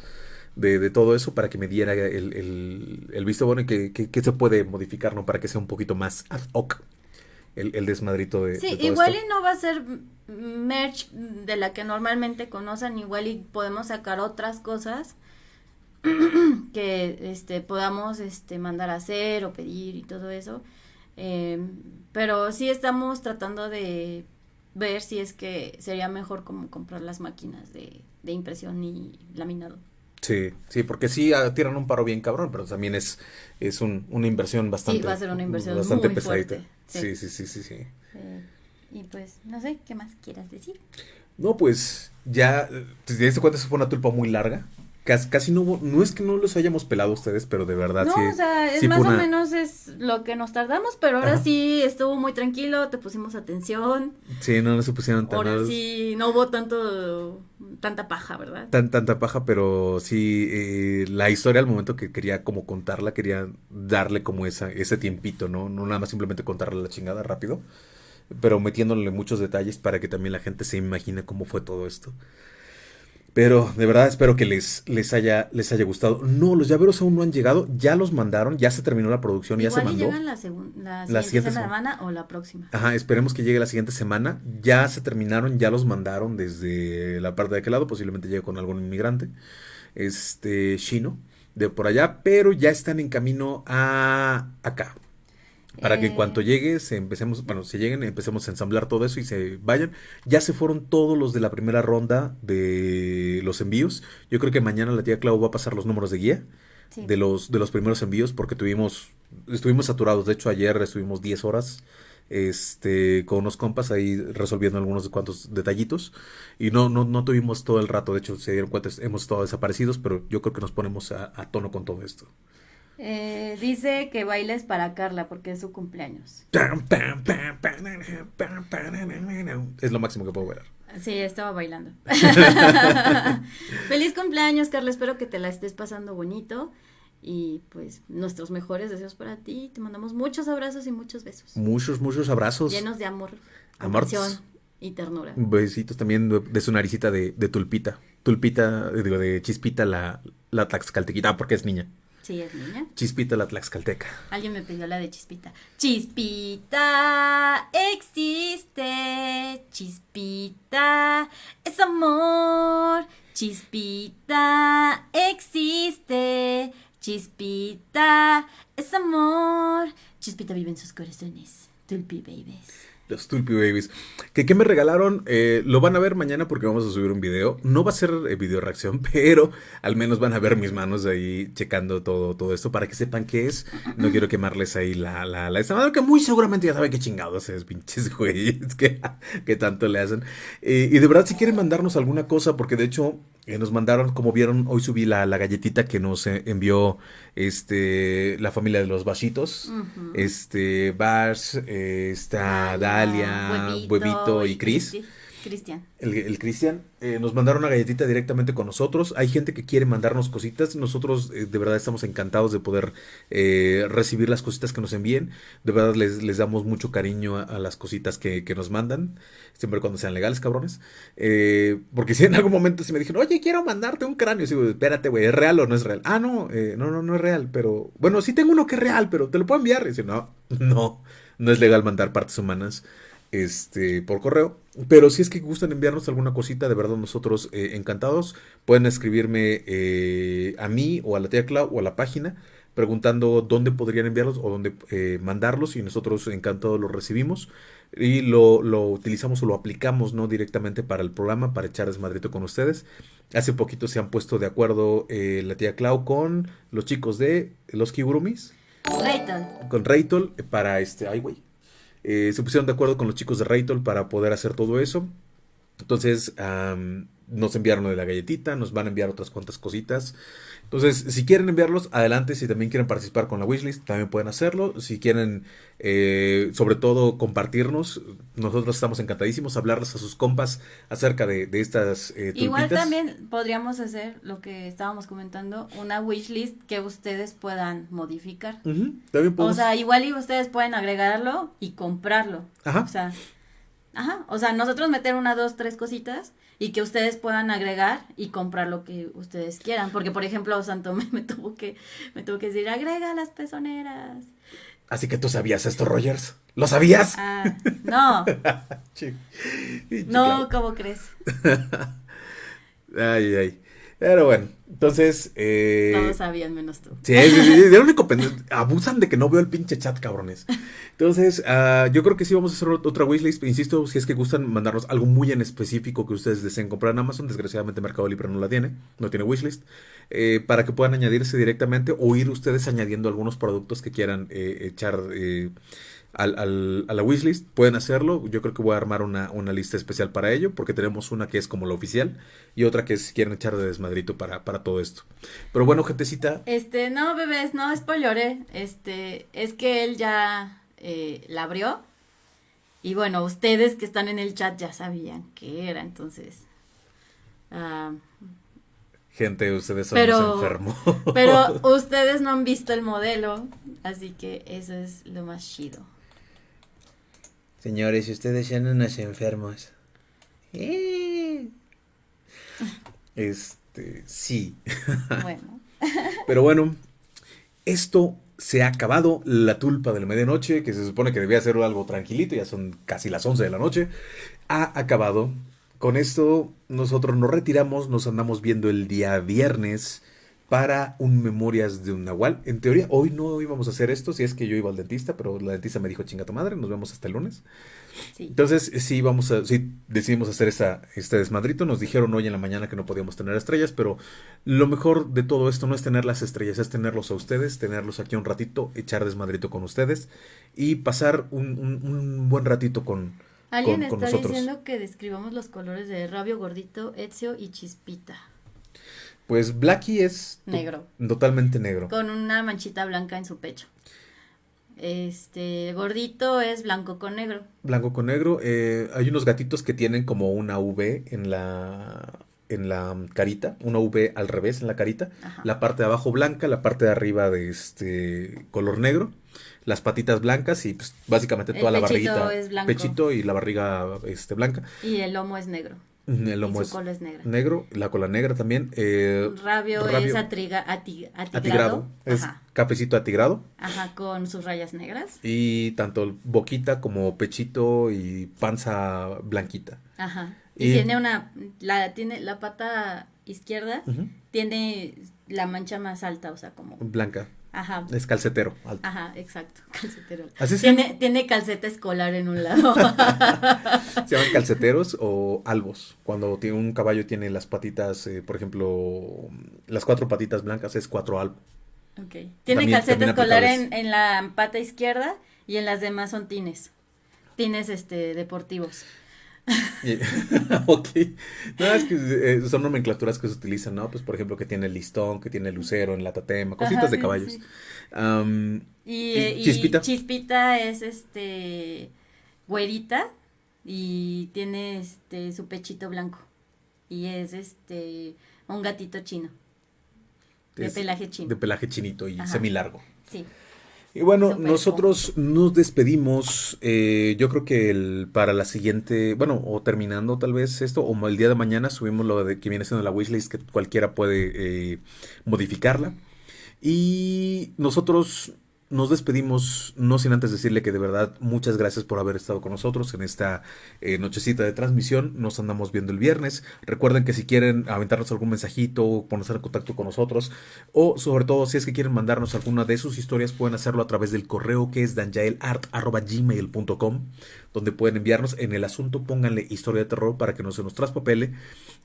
de, de todo eso para que me diera el, el, el visto bueno y que, que- que se puede modificar, ¿no? Para que sea un poquito más ad hoc el, el desmadrito de, Sí, de todo igual esto. y no va a ser merch de la que normalmente conocen, igual y podemos sacar otras cosas que este podamos este mandar a hacer o pedir y todo eso. Eh, pero sí estamos tratando de ver si es que sería mejor como comprar las máquinas de, de impresión y laminado. Sí, sí, porque sí ah, tiran un paro bien cabrón, pero también es, es un- una inversión bastante, va a ser una inversión bastante muy pesadita. fuerte, Sí, sí. sí, sí, sí, sí. Eh, y pues, no sé, ¿qué más quieras decir? No, pues ya, eh, te diste cuenta, esa fue una tulpa muy larga. Casi, no hubo, no es que no los hayamos pelado ustedes, pero de verdad No, sí. o sea, es sí más o menos es lo que nos tardamos, pero ahora Ajá. sí estuvo muy tranquilo, te pusimos atención, Sí, no, no se pusieron tan ahora sí no hubo tanto, tanta paja, ¿verdad? tan, tanta paja, pero sí, eh, la historia al momento que quería como contarla, quería darle como esa, ese tiempito, ¿no? No nada más simplemente contarle la chingada rápido, pero metiéndole muchos detalles para que también la gente se imagine cómo fue todo esto. Pero de verdad espero que les, les, haya, les haya gustado. No, los llaveros aún no han llegado, ya los mandaron, ya se terminó la producción, ya se mandó. llegan la, la La siguiente, siguiente semana o la próxima. Ajá, esperemos que llegue la siguiente semana. Ya se terminaron, ya los mandaron desde la parte de aquel lado, posiblemente llegue con algún inmigrante, este chino, de por allá, pero ya están en camino a acá. Para que en Eh. cuanto llegue, se empecemos, bueno, se lleguen, empecemos a ensamblar todo eso y se vayan. Ya se fueron todos los de la primera ronda de los envíos. Yo creo que mañana la tía Clau va a pasar los números de guía Sí. de los de los primeros envíos porque tuvimos estuvimos saturados de hecho ayer estuvimos 10 horas este con unos compas ahí resolviendo algunos cuantos detallitos y no no no tuvimos todo el rato de hecho se dieron cuenta hemos estado desaparecidos pero yo creo que nos ponemos a, a tono con todo esto Eh, dice que bailes para Carla porque es su cumpleaños. es lo máximo que puedo ver Sí, estaba bailando. Feliz cumpleaños, Carla. Espero que te la estés pasando bonito. Y pues nuestros mejores deseos para ti. Te mandamos muchos abrazos y muchos besos. muchos muchos abrazos Llenos de amor, Amor. y ternura. besitos también de, de su naricita de, de tulpita tulpita eh, digo de chispita la la tlaxcaltequita ah, porque es niña Sí, es niña. chispita la tlaxcalteca Alguien me pidió la de Chispita. Chispita existe, Chispita es amor, Chispita existe, Chispita es amor, Chispita vive en sus corazones, Tulpi Babies. Los Tulpi Babies. ¿Que, ¿Qué me regalaron? Eh, lo van a ver mañana porque vamos a subir un video. No va a ser eh, video reacción, pero al menos van a ver mis manos ahí checando todo, todo esto para que sepan qué es. No quiero quemarles ahí la, la, la esta madre que muy seguramente ya saben qué chingados es, pinches güeyes, que, tanto le hacen. Eh, y de verdad, si quieren mandarnos alguna cosa, porque de hecho eh, nos mandaron, como vieron, hoy subí la, la galletita que nos eh, envió este la familia de los Basitos. Ujú. Este, Bars, eh, está Dalia, Huevito, y Cris. Cristian. El, Cristian, eh, nos mandaron una galletita directamente con nosotros. Hay gente que quiere mandarnos cositas. Nosotros eh, de verdad estamos encantados de poder eh, recibir las cositas que nos envíen. De verdad les, les damos mucho cariño a, las cositas que, que, nos mandan. Siempre cuando sean legales, cabrones. Porque si en algún momento se me dijeron, oye, quiero mandarte un cráneo. Y digo, espérate, güey, ¿es real o no es real? Ah, no, no, no, no es real. Pero bueno, sí tengo uno que es real, pero te lo puedo enviar. Y dice, no, no, no es legal mandar partes humanas este, por correo. Pero si es que gustan enviarnos alguna cosita, de verdad nosotros eh, encantados, pueden escribirme eh, a mí o a la tía Clau o a la página preguntando dónde podrían enviarlos o dónde eh, mandarlos y nosotros encantados los recibimos y lo, lo, utilizamos o lo aplicamos no directamente para el programa, para echar desmadrito con ustedes. Hace poquito se han puesto de acuerdo eh, la tía Clau con los chicos de los Kigurumis. Raytol. Con Raytol para este... Ay, güey. Eh, se pusieron de acuerdo con los chicos de Raytol para poder hacer todo eso. Entonces, nos enviaron de la galletita, nos van a enviar otras cuantas cositas. Entonces, si quieren enviarlos, adelante. Si también quieren participar con la wishlist, también pueden hacerlo. Si quieren, eh, sobre todo, compartirnos, nosotros estamos encantadísimos, hablarles a sus compas acerca de, de estas eh, Igual también podríamos hacer lo que estábamos comentando, una wishlist que ustedes puedan modificar. Uh -huh. También podemos... O sea, igual y ustedes pueden agregarlo y comprarlo. Ajá. O sea, ajá. O sea, nosotros meter una, dos, tres cositas y que ustedes puedan agregar y comprar lo que ustedes quieran. Porque, por ejemplo, Santo me, me tuvo que me tuvo que decir, agrega las pezoneras. Así que tú sabías esto, Rogers. ¿Lo sabías? Ah, no. No, ¿cómo crees? ay, ay. Pero bueno, entonces. Eh, Todos sabían menos tú. Sí, sí, sí, de único Abusan de que no veo el pinche chat, cabrones. Entonces, uh, yo creo que sí vamos a hacer otra wishlist. Insisto, si es que gustan mandarnos algo muy en específico que ustedes deseen comprar en Amazon. Desgraciadamente, Mercado Libre no la tiene, no tiene wishlist. Eh, para que puedan añadirse directamente o ir ustedes añadiendo algunos productos que quieran eh, echar. Al, al, a la wishlist, pueden hacerlo. Yo creo que voy a armar una, una, lista especial para ello, porque tenemos una que es como la oficial y otra que es quieren echar de desmadrito para, para todo esto. Pero bueno, gentecita. Este, no, bebés, no spoileré. Este, es que él ya eh, la abrió. Y bueno, ustedes que están en el chat ya sabían qué era, entonces. Uh, Gente, ustedes son pero, los enfermos. Pero ustedes no han visto el modelo, así que eso es lo más chido. Señores, ustedes son unos enfermos. Eh. Este, sí. Bueno. Pero bueno, esto se ha acabado. La tulpa de la medianoche, que se supone que debía ser algo tranquilito, ya son casi las 11 de la noche, ha acabado. Con esto nosotros nos retiramos, nos andamos viendo el día viernes para un Memorias de un Nahual. En teoría, hoy no íbamos a hacer esto, si es que yo iba al dentista, pero la dentista me dijo, chinga tu madre, nos vemos hasta el lunes. Sí. Entonces, sí, vamos a, sí, decidimos hacer esta, este desmadrito. Nos dijeron hoy en la mañana que no podíamos tener estrellas, pero lo mejor de todo esto no es tener las estrellas, es tenerlos a ustedes, tenerlos aquí un ratito, echar desmadrito con ustedes y pasar un, un, un buen ratito con, Alguien con, con está nosotros. diciendo que describamos los colores de Rabio Gordito, Ezio y Chispita. Pues Blackie es negro. Totalmente negro. Con una manchita blanca en su pecho. Este gordito es blanco con negro. Blanco con negro. Eh, hay unos gatitos que tienen como una V en la en la carita, una V al revés en la carita, Ajá. la parte de abajo blanca, la parte de arriba de este color negro, las patitas blancas y pues básicamente toda El la pechito barriguita, es blanco. pechito y la barriga este blanca. Y el lomo es negro. El lomo y es su cola es negra. negro, la cola negra también. Eh, Rabio, rabio es atriga, ati- atigrado. atigrado, es Ajá. cafecito atigrado. Ajá, con sus rayas negras. Y tanto boquita como pechito y panza blanquita. Ajá. Y, Y- tiene una, la, tiene la pata izquierda, tiene la mancha más alta, o sea, como, Blanca. Ajá, Es calcetero. alto. ajá, exacto, calcetero. Así Tiene, tiene calceta escolar en un lado. Se llaman calceteros o albos. Cuando tiene un caballo tiene las patitas, eh, por ejemplo, las cuatro patitas blancas es cuatro albo. Tiene También- calceta escolar en, en la pata izquierda y en las demás son tines. Tines este deportivos. Ok. No, es que eh, son nomenclaturas que se utilizan, ¿no? Pues por ejemplo que tiene el listón, que tiene el lucero en la tatema, cositas Ajá, de sí, caballos. sí. Y, ¿Y y Chispita? Chispita es este güerita y tiene este su pechito blanco y es este un gatito chino. De Es pelaje chino. De pelaje chinito y Ajá. semilargo. Sí. Y bueno, nosotros nos despedimos. eh, yo creo que el, para la siguiente, bueno, o terminando tal vez esto, o el día de mañana subimos lo de que viene siendo la wishlist, que cualquiera puede eh, modificarla. Y nosotros nos despedimos, no sin antes decirle que de verdad muchas gracias por haber estado con nosotros en esta eh, nochecita de transmisión. Nos andamos viendo el viernes. Recuerden que si quieren aventarnos algún mensajito, ponerse en contacto con nosotros, o sobre todo si es que quieren mandarnos alguna de sus historias, pueden hacerlo a través del correo que es danjaelart.gmail.com, donde pueden enviarnos en el asunto, pónganle historia de terror para que no se nos traspapele.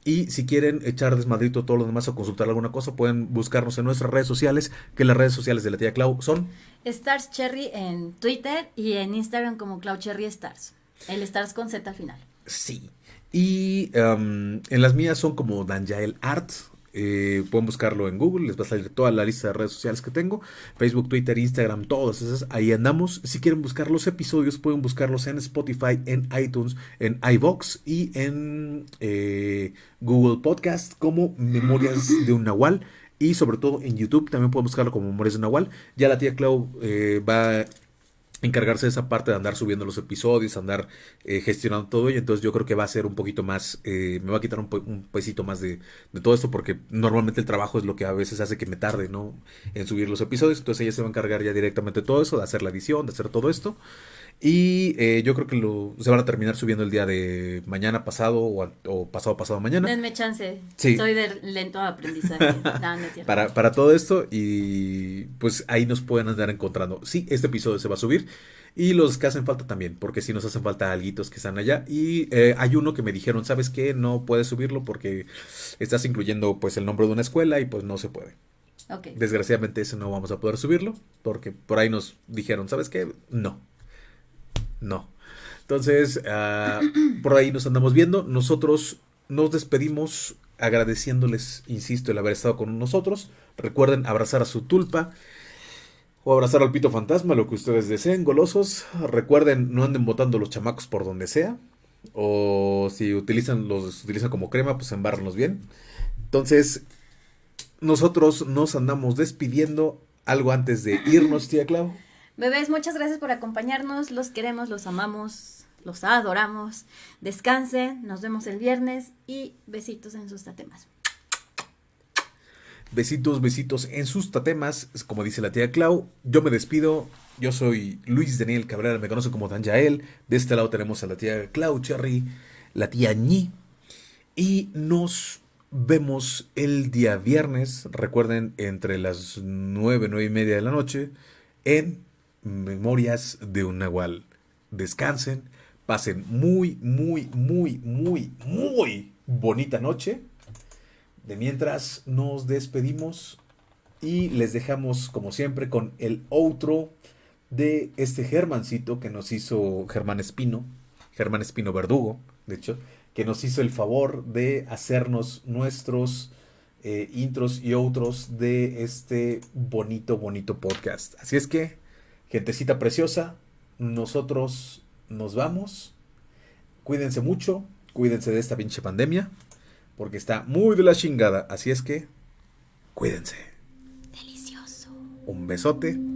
Y si quieren echar desmadrito todo lo demás o consultar alguna cosa, pueden buscarnos en nuestras redes sociales, que las redes sociales de la tía Clau son Stars Cherry en Twitter y en Instagram como Cloud Cherry Stars. El Stars con Z al final. Sí. Y em, en las mías son como Danjael Art. Eh, pueden buscarlo en Google, les va a salir toda la lista de redes sociales que tengo. Facebook, Twitter, Instagram, todas esas. Ahí andamos. Si quieren buscar los episodios, pueden buscarlos en Spotify, en iTunes, en iVox y en eh, Google Podcast como Memorias de un Nahual. Y sobre todo en YouTube también pueden buscarlo como Memorias de un Nahual. Ya la tía Clau eh, va encargarse de esa parte de andar subiendo los episodios, andar eh, gestionando todo ello. Entonces yo creo que va a ser un poquito más, eh, me va a quitar un, un pesito más de, de todo esto porque normalmente el trabajo es lo que a veces hace que me tarde, ¿no? En subir los episodios. Entonces ella se va a encargar ya directamente de todo eso, de hacer la edición, de hacer todo esto. Y eh, yo creo que lo, se van a terminar subiendo el día de mañana pasado o, a- o pasado pasado mañana. Denme chance. Sí. Soy de lento aprendizaje. No, no es cierto. para, para todo esto y pues ahí nos pueden andar encontrando. Sí, este episodio se va a subir y los que hacen falta también, porque sí nos hacen falta alguitos que están allá y eh, hay uno que me dijeron, ¿sabes qué? No puedes subirlo porque estás incluyendo pues el nombre de una escuela y pues no se puede. Desgraciadamente ese no vamos a poder subirlo porque por ahí nos dijeron, ¿sabes qué? No. No. Entonces, ah, por ahí nos andamos viendo. Nosotros nos despedimos agradeciéndoles, insisto, el haber estado con nosotros. Recuerden abrazar a su tulpa o abrazar al pito fantasma, lo que ustedes deseen, golosos. Recuerden, no anden botando los chamacos por donde sea. O si utilizan los utilizan como crema, pues embárrenlos bien. Entonces, nosotros nos andamos despidiendo. Algo antes de irnos, tía Clau. Bebés, muchas gracias por acompañarnos. Los queremos, los amamos, los adoramos. Descansen, nos vemos el viernes y besitos en sus tatemas. Besitos, besitos en sus tatemas, como dice la tía Clau. Yo me despido. Yo soy Luis Daniel Cabrera, me conoce como Dan Yael. De este lado tenemos a la tía Clau Cherry, la tía Ñi. Y nos vemos el día viernes. Recuerden, entre las nueve, nueve y media de la noche, en Memorias de un Nahual. Descansen, pasen muy, muy, muy, muy, muy bonita noche. De mientras nos despedimos y les dejamos como siempre con el outro de este Germancito que nos hizo Germán Espino, Germán Espino Verdugo, de hecho, que nos hizo el favor de hacernos nuestros eh, intros y outros de este bonito, bonito podcast. Así es que, gentecita preciosa, nosotros nos vamos. Cuídense mucho, cuídense de esta pinche pandemia porque está muy de la chingada. Así es que, cuídense. Delicioso. Un besote.